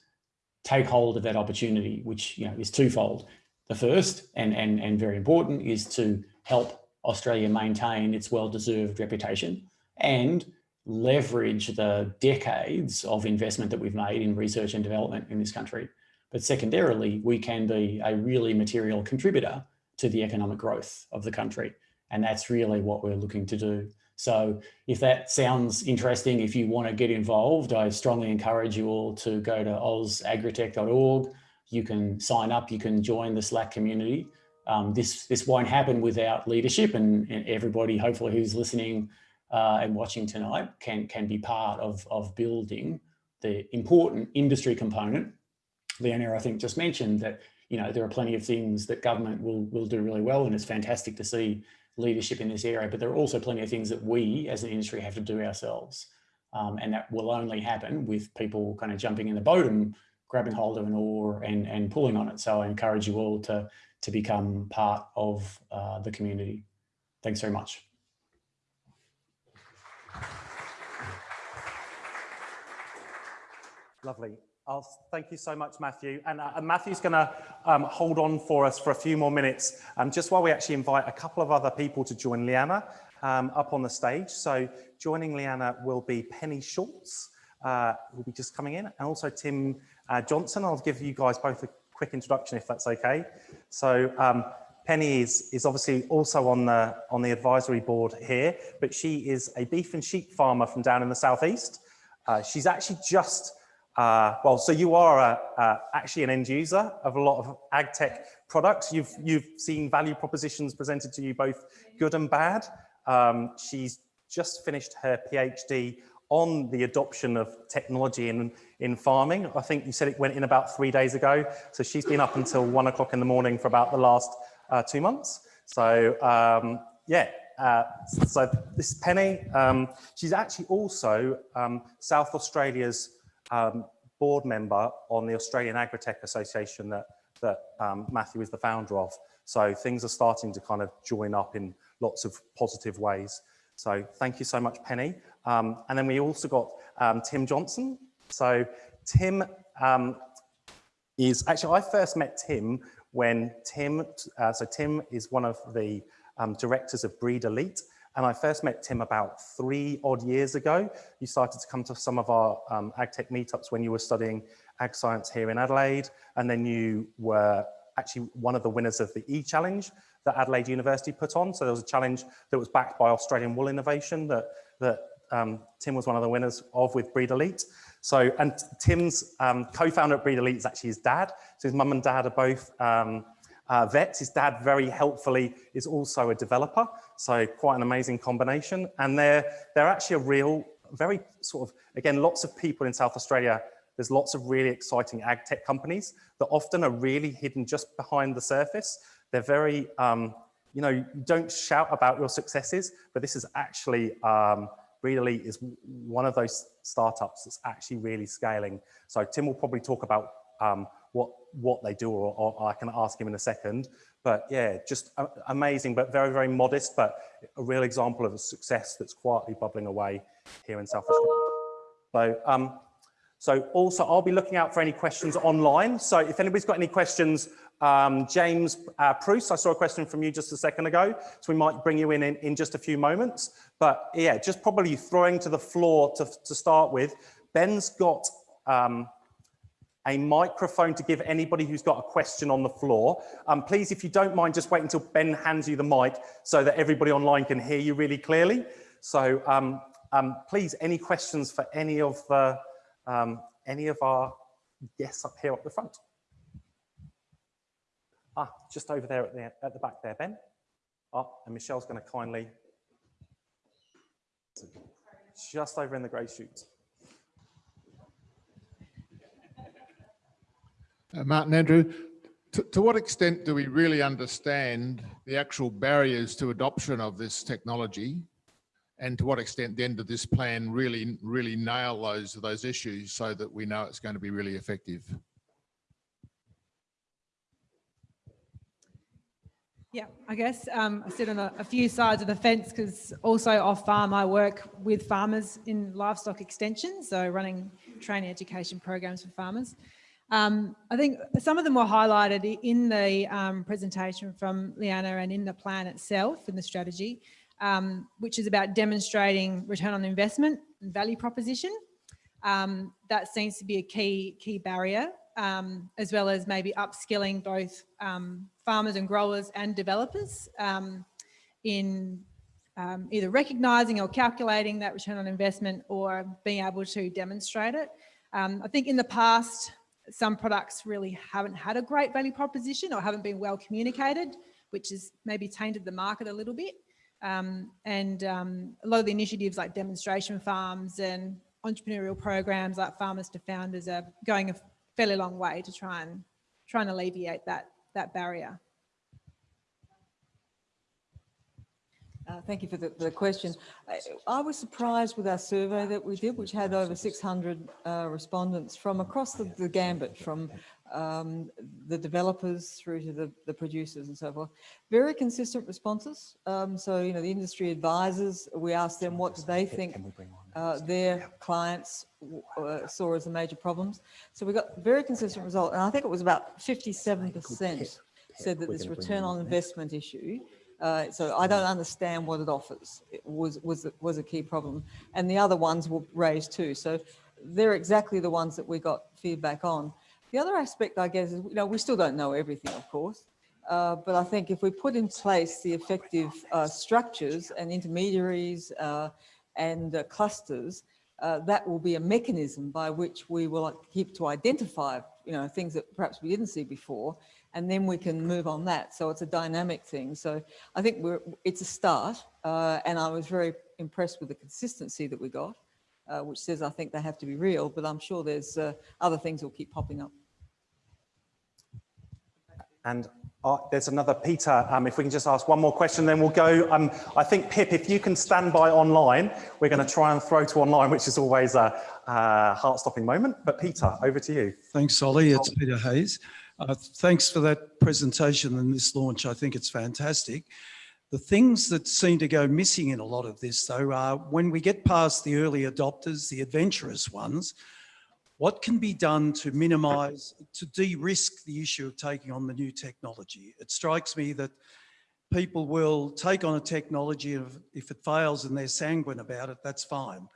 take hold of that opportunity, which you know is twofold. The first and and and very important is to help Australia maintain its well-deserved reputation and leverage the decades of investment that we've made in research and development in this country but secondarily, we can be a really material contributor to the economic growth of the country. And that's really what we're looking to do. So if that sounds interesting, if you want to get involved, I strongly encourage you all to go to ozagritech.org. You can sign up, you can join the Slack community. Um, this, this won't happen without leadership and, and everybody, hopefully who's listening uh, and watching tonight can, can be part of, of building the important industry component Leonora, I think, just mentioned that, you know, there are plenty of things that government will, will do really well. And it's fantastic to see leadership in this area, but there are also plenty of things that we as an industry have to do ourselves. Um, and that will only happen with people kind of jumping in the boat and grabbing hold of an oar and, and pulling on it. So I encourage you all to, to become part of uh, the community. Thanks very much. Lovely. I'll, thank you so much, Matthew. And, uh, Matthew's going to um, hold on for us for a few more minutes, um, just while we actually invite a couple of other people to join Leanna um, up on the stage. So joining Leanna will be Penny Schultz, uh, will be just coming in, and also Tim uh, Johnson. I'll give you guys both a quick introduction if that's okay. So um, Penny is, is obviously also on the, on the advisory board here, but she is a beef and sheep farmer from down in the southeast. Uh, she's actually just, uh, well, so you are a, uh, actually an end user of a lot of ag tech products. You've, you've seen value propositions presented to you both good and bad. Um, she's just finished her PhD on the adoption of technology in, in farming. I think you said it went in about three days ago. So she's been up until one o'clock in the morning for about the last uh, two months. So um, yeah, uh, so this Penny. Um, she's actually also um, South Australia's um, board member on the Australian Agritech Association that, that um, Matthew is the founder of. So things are starting to kind of join up in lots of positive ways. So thank you so much, Penny. Um, and then we also got um, Tim Johnson. So Tim um, is actually, I first met Tim when Tim, uh, so Tim is one of the um, directors of Breed Elite. And I first met Tim about three odd years ago. You started to come to some of our um, AgTech meetups when you were studying ag science here in Adelaide. And then you were actually one of the winners of the E-Challenge that Adelaide University put on. So there was a challenge that was backed by Australian Wool Innovation that, that um, Tim was one of the winners of with Breed Elite. So, and Tim's um, co-founder at Breed Elite is actually his dad. So his mum and dad are both um, uh, vets. His dad very helpfully is also a developer. So quite an amazing combination. And they're, they're actually a real, very sort of, again, lots of people in South Australia, there's lots of really exciting ag tech companies that often are really hidden just behind the surface. They're very, um, you know, you don't shout about your successes, but this is actually, um, Breed is one of those startups that's actually really scaling. So Tim will probably talk about um, what what they do, or, or, I can ask him in a second. But yeah, just amazing, but very, very modest, but a real example of a success that's quietly bubbling away here in South Australia. So, um, so also I'll be looking out for any questions online. So if anybody's got any questions, um, James uh, Bruce, I saw a question from you just a second ago, so we might bring you in, in in just a few moments. But yeah, just probably throwing to the floor to, to start with. Ben's got um, a microphone to give anybody who's got a question on the floor. Um, please, if you don't mind, just wait until Ben hands you the mic so that everybody online can hear you really clearly. So um, um, please, any questions for any of the, um, any of our guests up here at the front? Ah, just over there at the, at the back there, Ben. Ah, and Michelle's going to kindly, just over in the grey chute. Uh, Martin Andrew, to, to what extent do we really understand the actual barriers to adoption of this technology? And to what extent then did this plan really, really nail those, those issues so that we know it's going to be really effective? Yeah, I guess um, I sit on a, a, few sides of the fence because also off farm I work with farmers in livestock extension, so running training education programs for farmers. Um, I think some of them were highlighted in the um, presentation from Leanna and in the plan itself, in the strategy, um, which is about demonstrating return on investment and value proposition. Um, that seems to be a key, key barrier, um, as well as maybe upskilling both um, farmers and growers and developers in either recognising or calculating that return on investment or being able to demonstrate it. I think in the past, some products really haven't had a great value proposition or haven't been well communicated, which has maybe tainted the market a little bit. Um, and um, a lot of the initiatives like demonstration farms and entrepreneurial programs like Farmers to Founders are going a fairly long way to try and try and alleviate that, that barrier. Uh, thank you for the, the question. I, I, was surprised with our survey that we did, which had over 600 uh, respondents from across the, the gambit, from um, the developers through to the, the, producers and so forth. Very consistent responses. Um, so, you know, the industry advisors, we asked them what do they think uh, their clients uh, saw as the major problems. So we got very consistent result. And I think it was about 57% said that this return on investment issue uh, so I don't understand what it offers. It was was was a key problem, and the other ones were raised too. So they're exactly the ones that we got feedback on. The other aspect, I guess, is, you know, we still don't know everything, of course. Uh, but I think if we put in place the effective uh, structures and intermediaries uh, and uh, clusters, uh, that will be a mechanism by which we will keep to identify, you know, things that perhaps we didn't see before, and then we can move on that. So it's a dynamic thing. So I think we're, it's a start, uh, and I was very impressed with the consistency that we got, uh, which says I think they have to be real, but I'm sure there's uh, other things that will keep popping up. And uh, there's another Peter. Um, if we can just ask one more question, then we'll go. Um, I think Pip, if you can stand by online, we're going to try and throw to online, which is always a, a heart-stopping moment. But Peter, over to you. Thanks, Ollie. It's Peter Hayes. Uh, thanks for that presentation and this launch. I think it's fantastic. The things that seem to go missing in a lot of this, though, are when we get past the early adopters, the adventurous ones, what can be done to minimise, to de-risk the issue of taking on the new technology? It strikes me that people will take on a technology if it fails and they're sanguine about it, that's fine.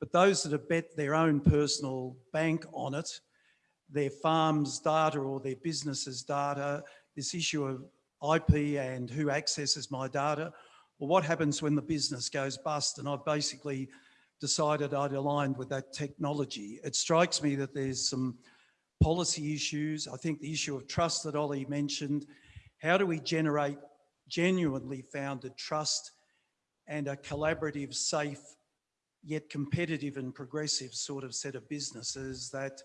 But those that have bet their own personal bank on it, their farm's data or their business's data, this issue of IP and who accesses my data, or what happens when the business goes bust and I've basically decided I'd aligned with that technology. It strikes me that there's some policy issues. I think the issue of trust that Ollie mentioned, how do we generate genuinely founded trust and a collaborative, safe, yet competitive and progressive sort of set of businesses that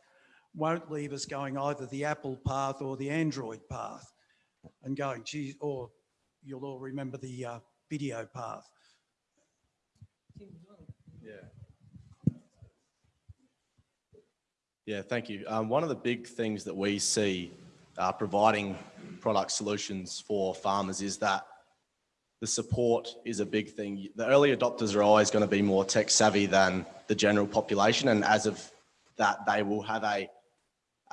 won't leave us going either the Apple path or the Android path and going, gee, or you'll all remember the uh, video path. Yeah. Yeah, thank you. Um, one of the big things that we see uh, providing product solutions for farmers is that the support is a big thing. The early adopters are always going to be more tech savvy than the general population. And as of that, they will have a,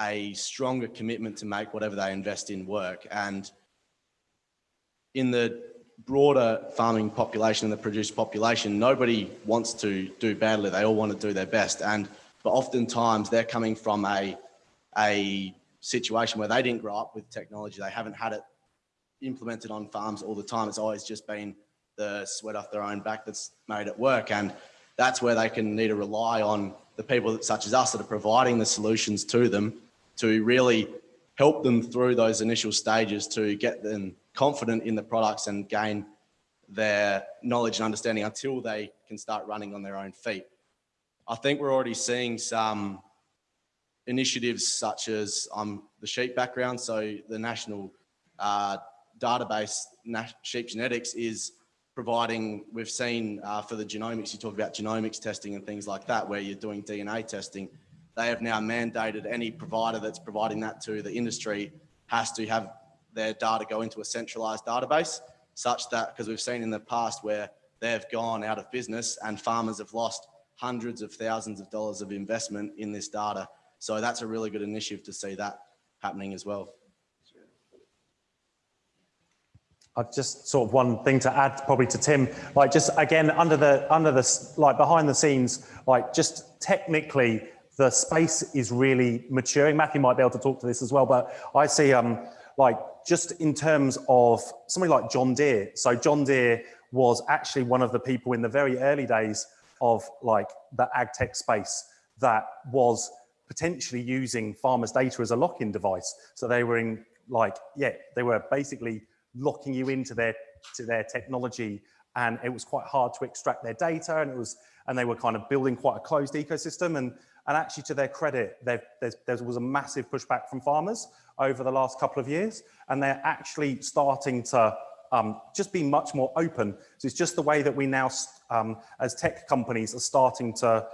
a stronger commitment to make whatever they invest in work. And in the broader farming population and the producer population, nobody wants to do badly. They all want to do their best. And but oftentimes they're coming from a, a situation where they didn't grow up with technology. They haven't had it implemented on farms all the time. It's always just been the sweat off their own back that's made it work. And that's where they can need to rely on the people such as us that are providing the solutions to them to really help them through those initial stages to get them confident in the products and gain their knowledge and understanding until they can start running on their own feet. I think we're already seeing some initiatives such as um, the sheep background. So the national uh, database, sheep genetics is providing, we've seen uh, for the genomics, you talk about genomics testing and things like that, where you're doing DNA testing. They have now mandated any provider that's providing that to the industry has to have their data go into a centralized database such that, because we've seen in the past where they've gone out of business and farmers have lost hundreds of thousands of dollars of investment in this data. So that's a really good initiative to see that happening as well. I've just sort of one thing to add probably to Tim, like just again, under the, under the, like behind the scenes, like just technically the space is really maturing. Matthew might be able to talk to this as well, but I see um, like just in terms of somebody like John Deere. So John Deere was actually one of the people in the very early days of like the ag tech space that was potentially using farmers data as a lock-in device. So they were in like, yeah, they were basically locking you into their, to their technology. And it was quite hard to extract their data and it was, and they were kind of building quite a closed ecosystem. And, and actually to their credit, there was a massive pushback from farmers over the last couple of years. And they're actually starting to um, just be much more open. So it's just the way that we now, um, as tech companies are starting to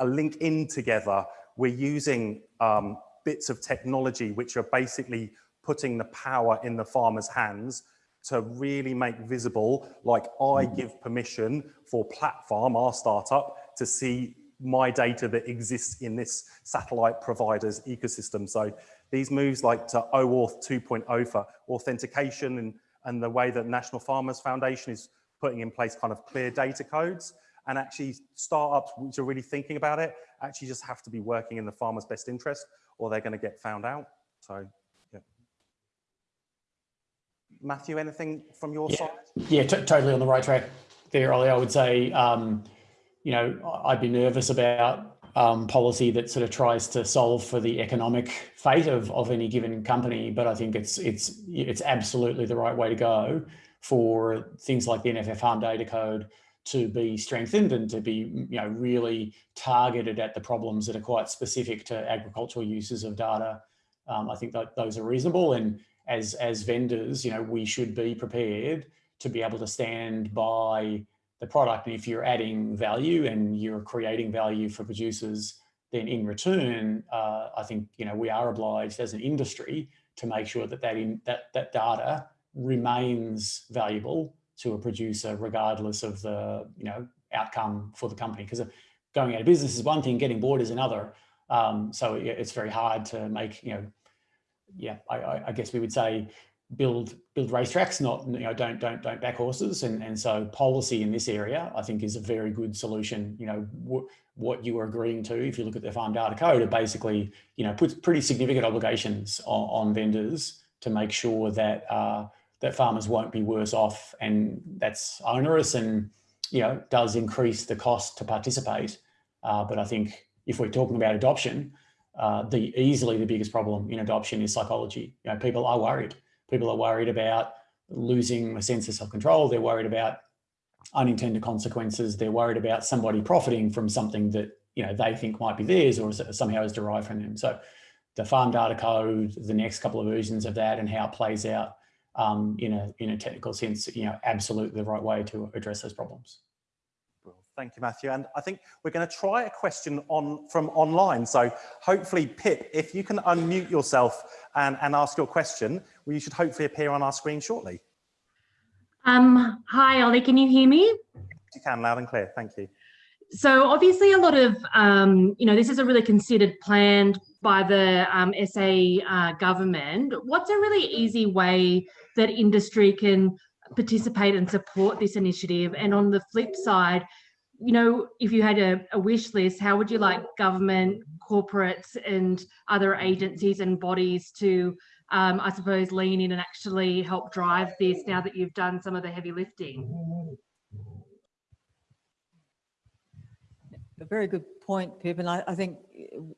uh, link in together, we're using um, bits of technology which are basically putting the power in the farmer's hands to really make visible, like I mm. give permission for Platform, our startup, to see my data that exists in this satellite provider's ecosystem. So these moves like to OAuth 2.0 for authentication and and the way that National Farmers Federation is putting in place kind of clear data codes And actually startups which are really thinking about it actually just have to be working in the farmer's best interest or they're going to get found out. So. Matthew, anything from your Yeah. side? Yeah, to- totally on the right track there, Ollie. I would say, um, you know, I'd be nervous about um, policy that sort of tries to solve for the economic fate of, of any given company, but I think it's it's it's absolutely the right way to go for things like the NFF Farm Data Code to be strengthened and to be you know really targeted at the problems that are quite specific to agricultural uses of data. Um, I think that those are reasonable and as as vendors, you know, we should be prepared to be able to stand by the product. And if you're adding value and you're creating value for producers, then in return, uh, I think you know we are obliged as an industry to make sure that that in that that data remains valuable to a producer, regardless of the you know outcome for the company. Because going out of business is one thing, getting bored is another. Um, so it's very hard to make you know yeah, I, I, I guess we would say build build racetracks, not you know don't don't don't back horses, and and so policy in this area I think is a very good solution. You know wh- what you are agreeing to if you look at the farm data code, it basically you know puts pretty significant obligations on, on vendors to make sure that uh, that farmers won't be worse off, and that's onerous and you know does increase the cost to participate. Uh, but I think if we're talking about adoption, uh, the easily the biggest problem in adoption is psychology. You know, people are worried. People are worried about losing a sense of self-control. They're worried about unintended consequences. They're worried about somebody profiting from something that you know they think might be theirs or somehow is derived from them. So, the farm data code, the next couple of versions of that, and how it plays out um, in a in a technical sense, you know, absolutely the right way to address those problems. Thank you, Matthew. And I think we're going to try a question on from online. So hopefully, Pip, if you can unmute yourself and, and ask your question, well, you should hopefully appear on our screen shortly. Um, hi, Ollie, can you hear me? You can, loud and clear. Thank you. So obviously a lot of, um, you know, this is a really considered plan by the um, SA uh, government. What's a really easy way that industry can participate and support this initiative? And on the flip side, you know, if you had a, a wish list, how would you like government, corporates and other agencies and bodies to, um, I suppose, lean in and actually help drive this now that you've done some of the heavy lifting? A very good point, Pip, and I, I think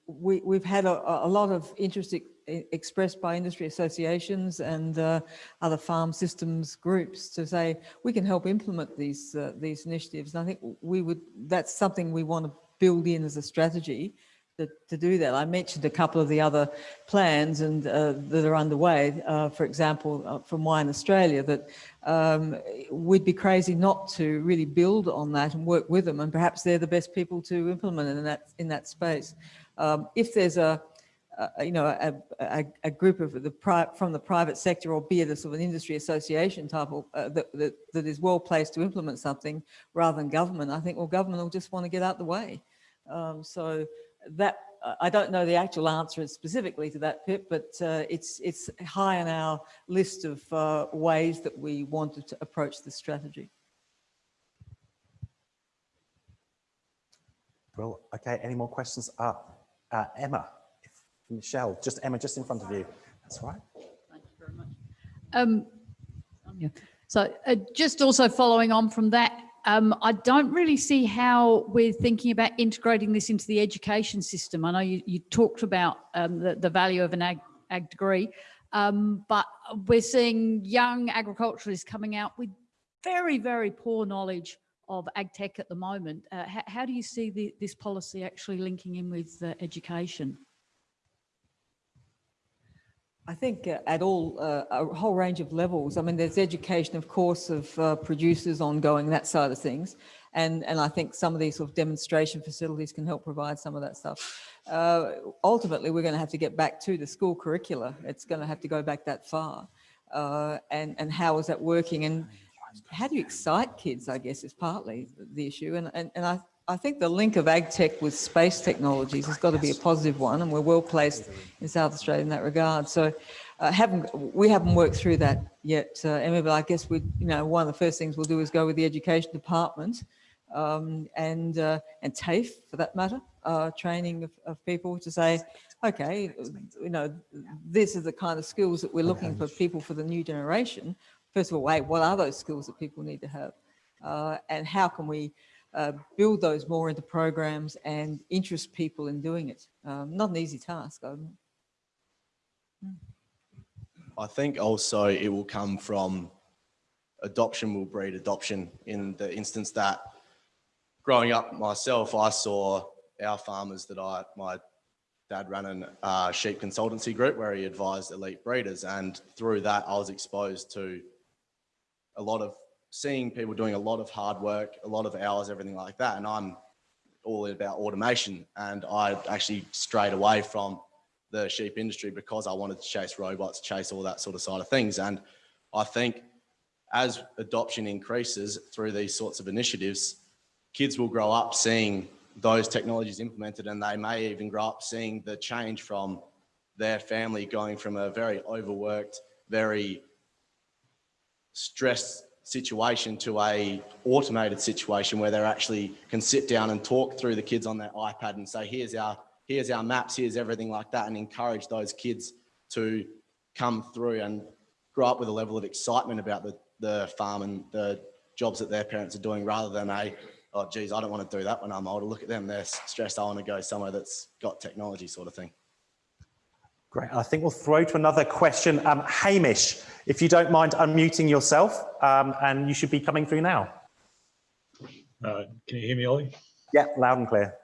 we, we've had a, a lot of interest e- expressed by industry associations and uh, other farm systems groups to say we can help implement these uh, these initiatives. And I think we would that's something we want to build in as a strategy to, to do that. I mentioned a couple of the other plans and uh, that are underway. Uh, for example, uh, from Wine Australia, that um, we'd be crazy not to really build on that and work with them. And perhaps they're the best people to implement in that in that space. Um, if there's a uh, you know, a, a, a, group of the from the private sector, or be it a sort of an industry association type of uh, that, that, that is well placed to implement something rather than government. I think well, government will just want to get out the way. Um, so that I don't know the actual answer specifically to that, Pip, but uh, it's it's high on our list of uh, ways that we wanted to approach this strategy. Well, okay, any more questions? Ah, uh, Emma, Michelle, just Emma, just in front of you. That's right. Thank you very much. Um. So uh, just also following on from that, um, I don't really see how we're thinking about integrating this into the education system. I know you, you talked about um, the, the value of an ag, ag degree, um, but we're seeing young agriculturalists coming out with very, very poor knowledge of ag tech at the moment. Uh, how, how, do you see the, this policy actually linking in with uh, education? I think uh, at all, uh, a whole range of levels. I mean, there's education, of course, of uh, producers ongoing, that side of things. And, and I think some of these sort of demonstration facilities can help provide some of that stuff. Uh, ultimately, we're going to have to get back to the school curricula. It's going to have to go back that far. Uh, and, and how is that working? And how do you excite kids, I guess, is partly the issue. And, and, and I, I think the link of ag tech with space technologies has got to be a positive one, and we're well placed in South Australia in that regard. So, uh, haven't we haven't worked through that yet, uh, Emma? But I guess we, you know, one of the first things we'll do is go with the education department um, and, uh, and TAFE for that matter, uh, training of, of people to say, okay, you know, these are the kind of skills that we're looking for people for the new generation. First of all, wait, what are those skills that people need to have? Uh, and how can we uh, build those more into programs and interest people in doing it? Um, not an easy task. Um, I think also it will come from adoption will breed adoption in the instance that growing up myself, I saw our farmers that I, my dad ran a uh, sheep consultancy group where he advised elite breeders. And through that, I was exposed to a lot of seeing people doing a lot of hard work, a lot of hours, everything like that. And I'm all about automation. And I actually strayed away from the sheep industry because I wanted to chase robots, chase all that sort of side of things. And I think as adoption increases through these sorts of initiatives, kids will grow up seeing those technologies implemented and they may even grow up seeing the change from their family going from a very overworked, very stressed situation to a automated situation where they actually can sit down and talk through the kids on their iPad and say, here's our, here's our maps, here's everything like that and encourage those kids to come through and grow up with a level of excitement about the, the farm and the jobs that their parents are doing rather than a, oh geez, I don't want to do that when I'm older. Look at them, they're stressed. I want to go somewhere that's got technology sort of thing. Great. I think we'll throw to another question. Um, Hamish, if you don't mind unmuting yourself, um, and you should be coming through now. Uh, can you hear me, Ollie? Yeah, loud and clear.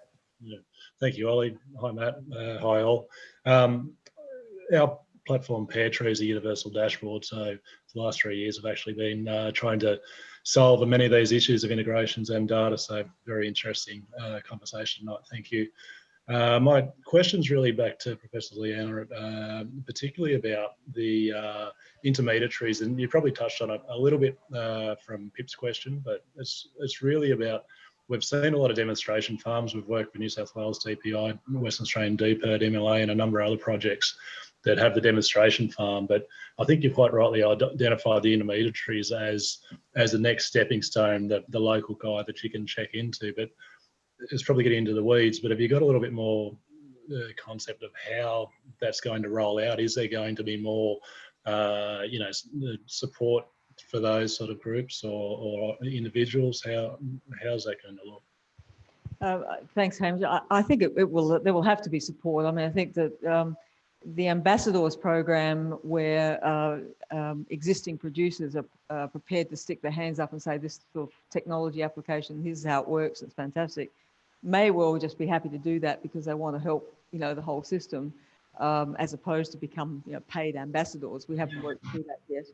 Yeah. Thank you, Ollie. Hi, Matt. Uh, hi, all. Um, our platform Pairtree is a universal dashboard. So the last three years, I've actually been uh, trying to solve many of these issues of integrations and data. So very interesting uh, conversation tonight. Thank you. Uh, my question's really back to Professor Leanna, uh, particularly about the uh, intermediaries, and you probably touched on it a little bit uh, from Pip's question, but it's it's really about we've seen a lot of demonstration farms. We've worked with New South Wales DPI, Western Australian DPIRD, MLA, and a number of other projects that have the demonstration farm. But I think you quite rightly identified the intermediaries as as the next stepping stone, that the local guy that you can check into. But it's probably getting into the weeds, but have you got a little bit more uh, concept of how that's going to roll out? Is there going to be more, uh, you know, support for those sort of groups or, or individuals? How how's that going to look? Uh, thanks, Hamish. I, I think it, it, will. There will have to be support. I mean, I think that um, the ambassadors program, where uh, um, existing producers are uh, prepared to stick their hands up and say, "This sort of technology application, this is how it works. It's fantastic." May well just be happy to do that because they want to help, you know, the whole system, um, as opposed to become, you know, paid ambassadors. We haven't worked through that yet.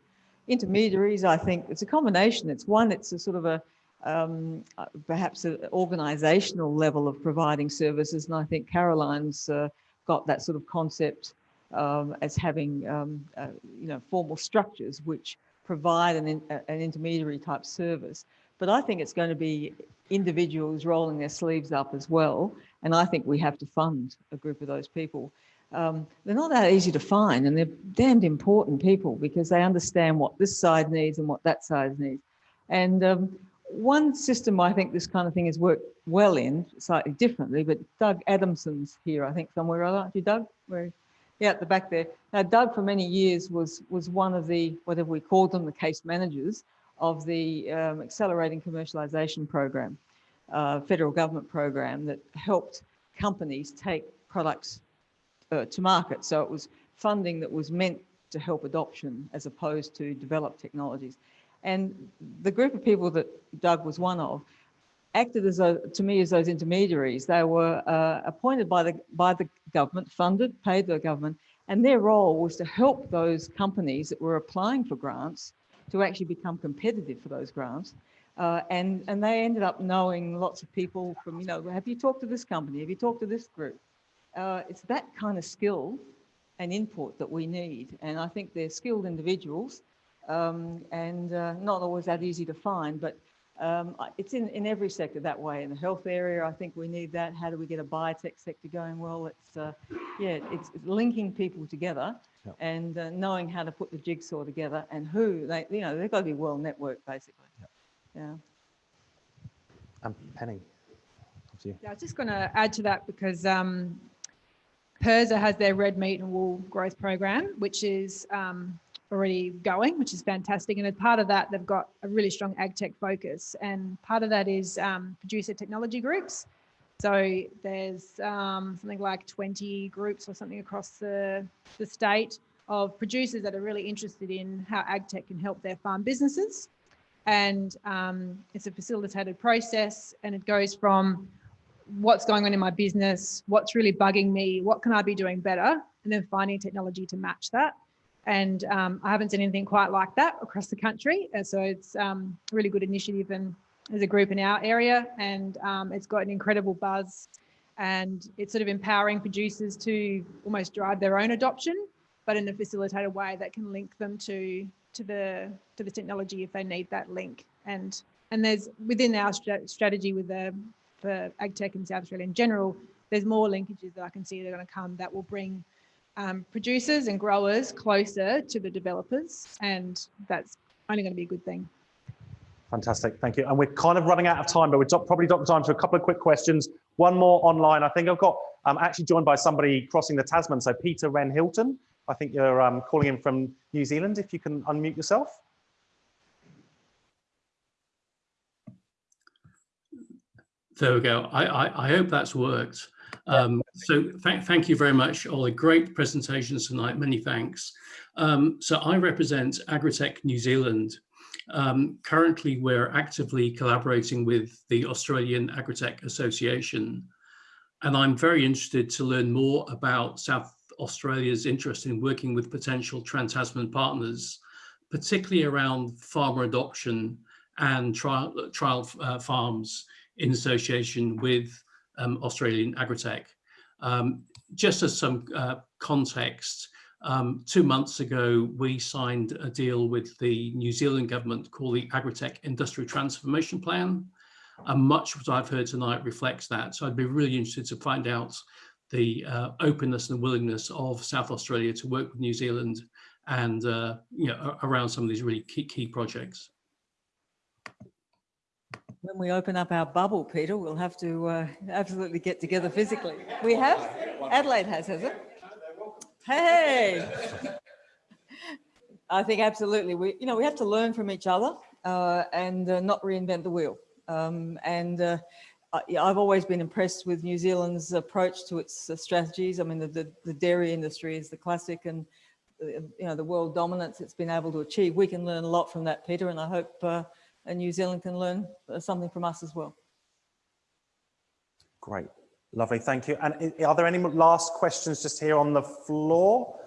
Intermediaries, I think it's a combination. It's one, it's a sort of a, um, uh, perhaps an organizational level of providing services. And I think Caroline's uh, got that sort of concept um, as having, um, uh, you know, formal structures which provide an, an intermediary type service. But I think it's going to be individuals rolling their sleeves up as well. And I think we have to fund a group of those people. Um, they're not that easy to find and they're damned important people because they understand what this side needs and what that side needs. And um, one system I think this kind of thing has worked well in, slightly differently, but Doug Adamson's here, I think somewhere, aren't you, Doug? Where, yeah, at the back there. Now, Doug for many years was, was one of the, whatever we called them, the case managers of the um, Accelerating Commercialisation Program, uh, federal government program that helped companies take products uh, to market. So it was funding that was meant to help adoption as opposed to develop technologies. And the group of people that Doug was one of acted as a, to me as those intermediaries. They were uh, appointed by the, by the government, funded, paid the government, and their role was to help those companies that were applying for grants to actually become competitive for those grants. Uh, and, and they ended up knowing lots of people from, you know, have you talked to this company? Have you talked to this group? Uh, it's that kind of skill and input that we need. And I think they're skilled individuals um, and uh, not always that easy to find, but um, it's in, in every sector that way. In the health area, I think we need that. How do we get a biotech sector going? Well, it's, uh, yeah, it's, it's linking people together yep. and uh, knowing how to put the jigsaw together and who they, you know, they've got to be well networked basically. Yep. Yeah. And Penny. up. Yeah, I was just going to add to that because um, PIRSA has their red meat and wool growth program, which is um, already going, which is fantastic. And as part of that, they've got a really strong ag tech focus. And part of that is um, producer technology groups. So there's um, something like 20 groups or something across the, the state of producers that are really interested in how ag tech can help their farm businesses. And um, it's a facilitated process and it goes from what's going on in my business, what's really bugging me, what can I be doing better, and then finding technology to match that. And um, I haven't seen anything quite like that across the country. And so it's um, a really good initiative and as a group in our area and um, it's got an incredible buzz and it's sort of empowering producers to almost drive their own adoption, but in a facilitated way that can link them to to the to the technology if they need that link. And and there's within our strat strategy with the for AgTech in South Australia in general, there's more linkages that I can see that are going to come that will bring um, producers and growers closer to the developers, and that's only going to be a good thing. Fantastic, thank you. And we're kind of running out of time, but we've got- probably got time for a couple of quick questions. One more online. I think I've got, I'm actually joined by somebody crossing the Tasman. So Peter Wren Hilton, I think you're um, calling in from New Zealand. If you can unmute yourself. There we go. I, I, I hope that's worked. Um, so thank, thank you very much, Ollie. Great presentations tonight. Many thanks. Um, so I represent Agritech New Zealand. Um, currently, we're actively collaborating with the Australian Agritech Association. And I'm very interested to learn more about South Australia's interest in working with potential Trans-Tasman partners, particularly around farmer adoption and trial, trial uh, farms in association with um, Australian Agritech. Um, just as some uh, context, um, two months ago, we signed a deal with the New Zealand government called the Agritech Industrial Transformation Plan. And much of what I've heard tonight reflects that. So I'd be really interested to find out the uh, openness and willingness of South Australia to work with New Zealand and uh, you know, around some of these really key, key projects. When we open up our bubble, Peter, we'll have to uh, absolutely get together physically. We have? Adelaide has, has it? Hey! I think absolutely. We, you know, we have to learn from each other uh, and uh, not reinvent the wheel. Um, and uh, I've always been impressed with New Zealand's approach to its uh, strategies. I mean, the, the, the, dairy industry is the classic and, uh, you know, the world dominance it's been able to achieve. We can learn a lot from that, Peter, and I hope uh, New Zealand can learn something from us as well. Great, lovely, thank you. And are there any last questions just here on the floor?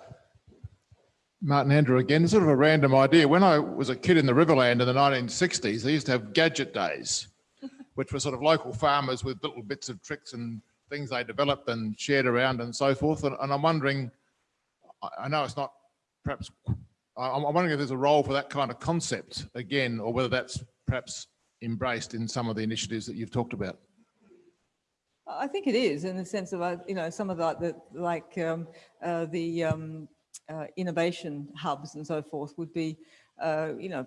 Martin Andrew again, sort of a random idea. When I was a kid in the Riverland in the 1960s, they used to have gadget days, which were sort of local farmers with little bits of tricks and things they developed and shared around and so forth. And, and I'm wondering, I know it's not perhaps, I'm wondering if there's a role for that kind of concept again, or whether that's perhaps embraced in some of the initiatives that you've talked about. I think it is in the sense of, uh, you know, some of the, the like um, uh, the um, uh, innovation hubs and so forth would be, uh, you know,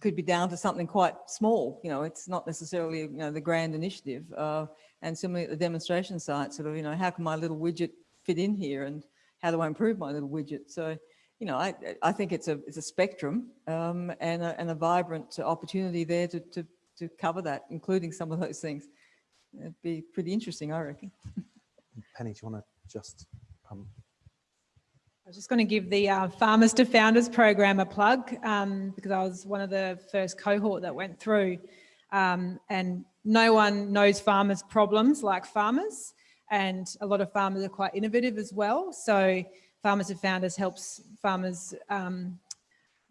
could be down to something quite small. You know, it's not necessarily, you know, the grand initiative. Uh, and similarly at the demonstration site, sort of, you know, how can my little widget fit in here and how do I improve my little widget? So, you know, I, I think it's a, it's a spectrum um, and, a, and a vibrant opportunity there to, to, to cover that, including some of those things. It'd be pretty interesting, I reckon. Penny, do you want to just um, I was just going to give the uh, Farmers to Founders program a plug um, because I was one of the first cohort that went through um, and no one knows farmers problems like farmers and a lot of farmers are quite innovative as well. So Farmers to Founders helps farmers um,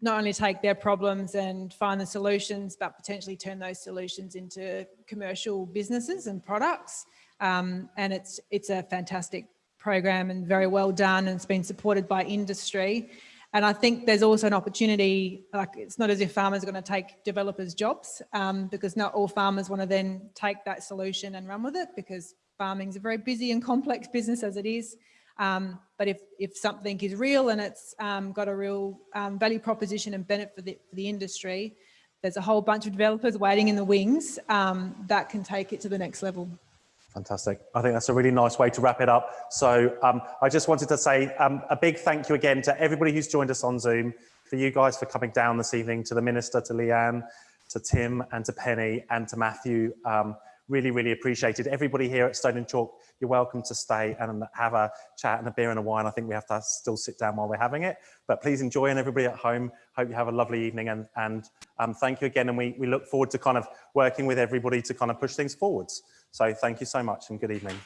not only take their problems and find the solutions, but potentially turn those solutions into commercial businesses and products. Um, and it's, it's a fantastic program and very well done and it's been supported by industry. And I think there's also an opportunity, like it's not as if farmers are going to take developers jobs um, because not all farmers want to then take that solution and run with it because farming is a very busy and complex business as it is. Um, but if, if something is real and it's um, got a real um, value proposition and benefit for the, for the industry, there's a whole bunch of developers waiting in the wings um, that can take it to the next level. Fantastic. I think that's a really nice way to wrap it up. So um, I just wanted to say um, a big thank you again to everybody who's joined us on Zoom, for you guys for coming down this evening, to the Minister, to Leanna, to Tim and to Penny and to Matthew. Really, really appreciated. Everybody here at Stone and Chalk, you're welcome to stay and have a chat and a beer and a wine. I think we have to still sit down while we're having it, but please enjoy and everybody at home, hope you have a lovely evening and, and um, thank you again. And we, we look forward to kind of working with everybody to kind of push things forwards. So thank you so much and good evening.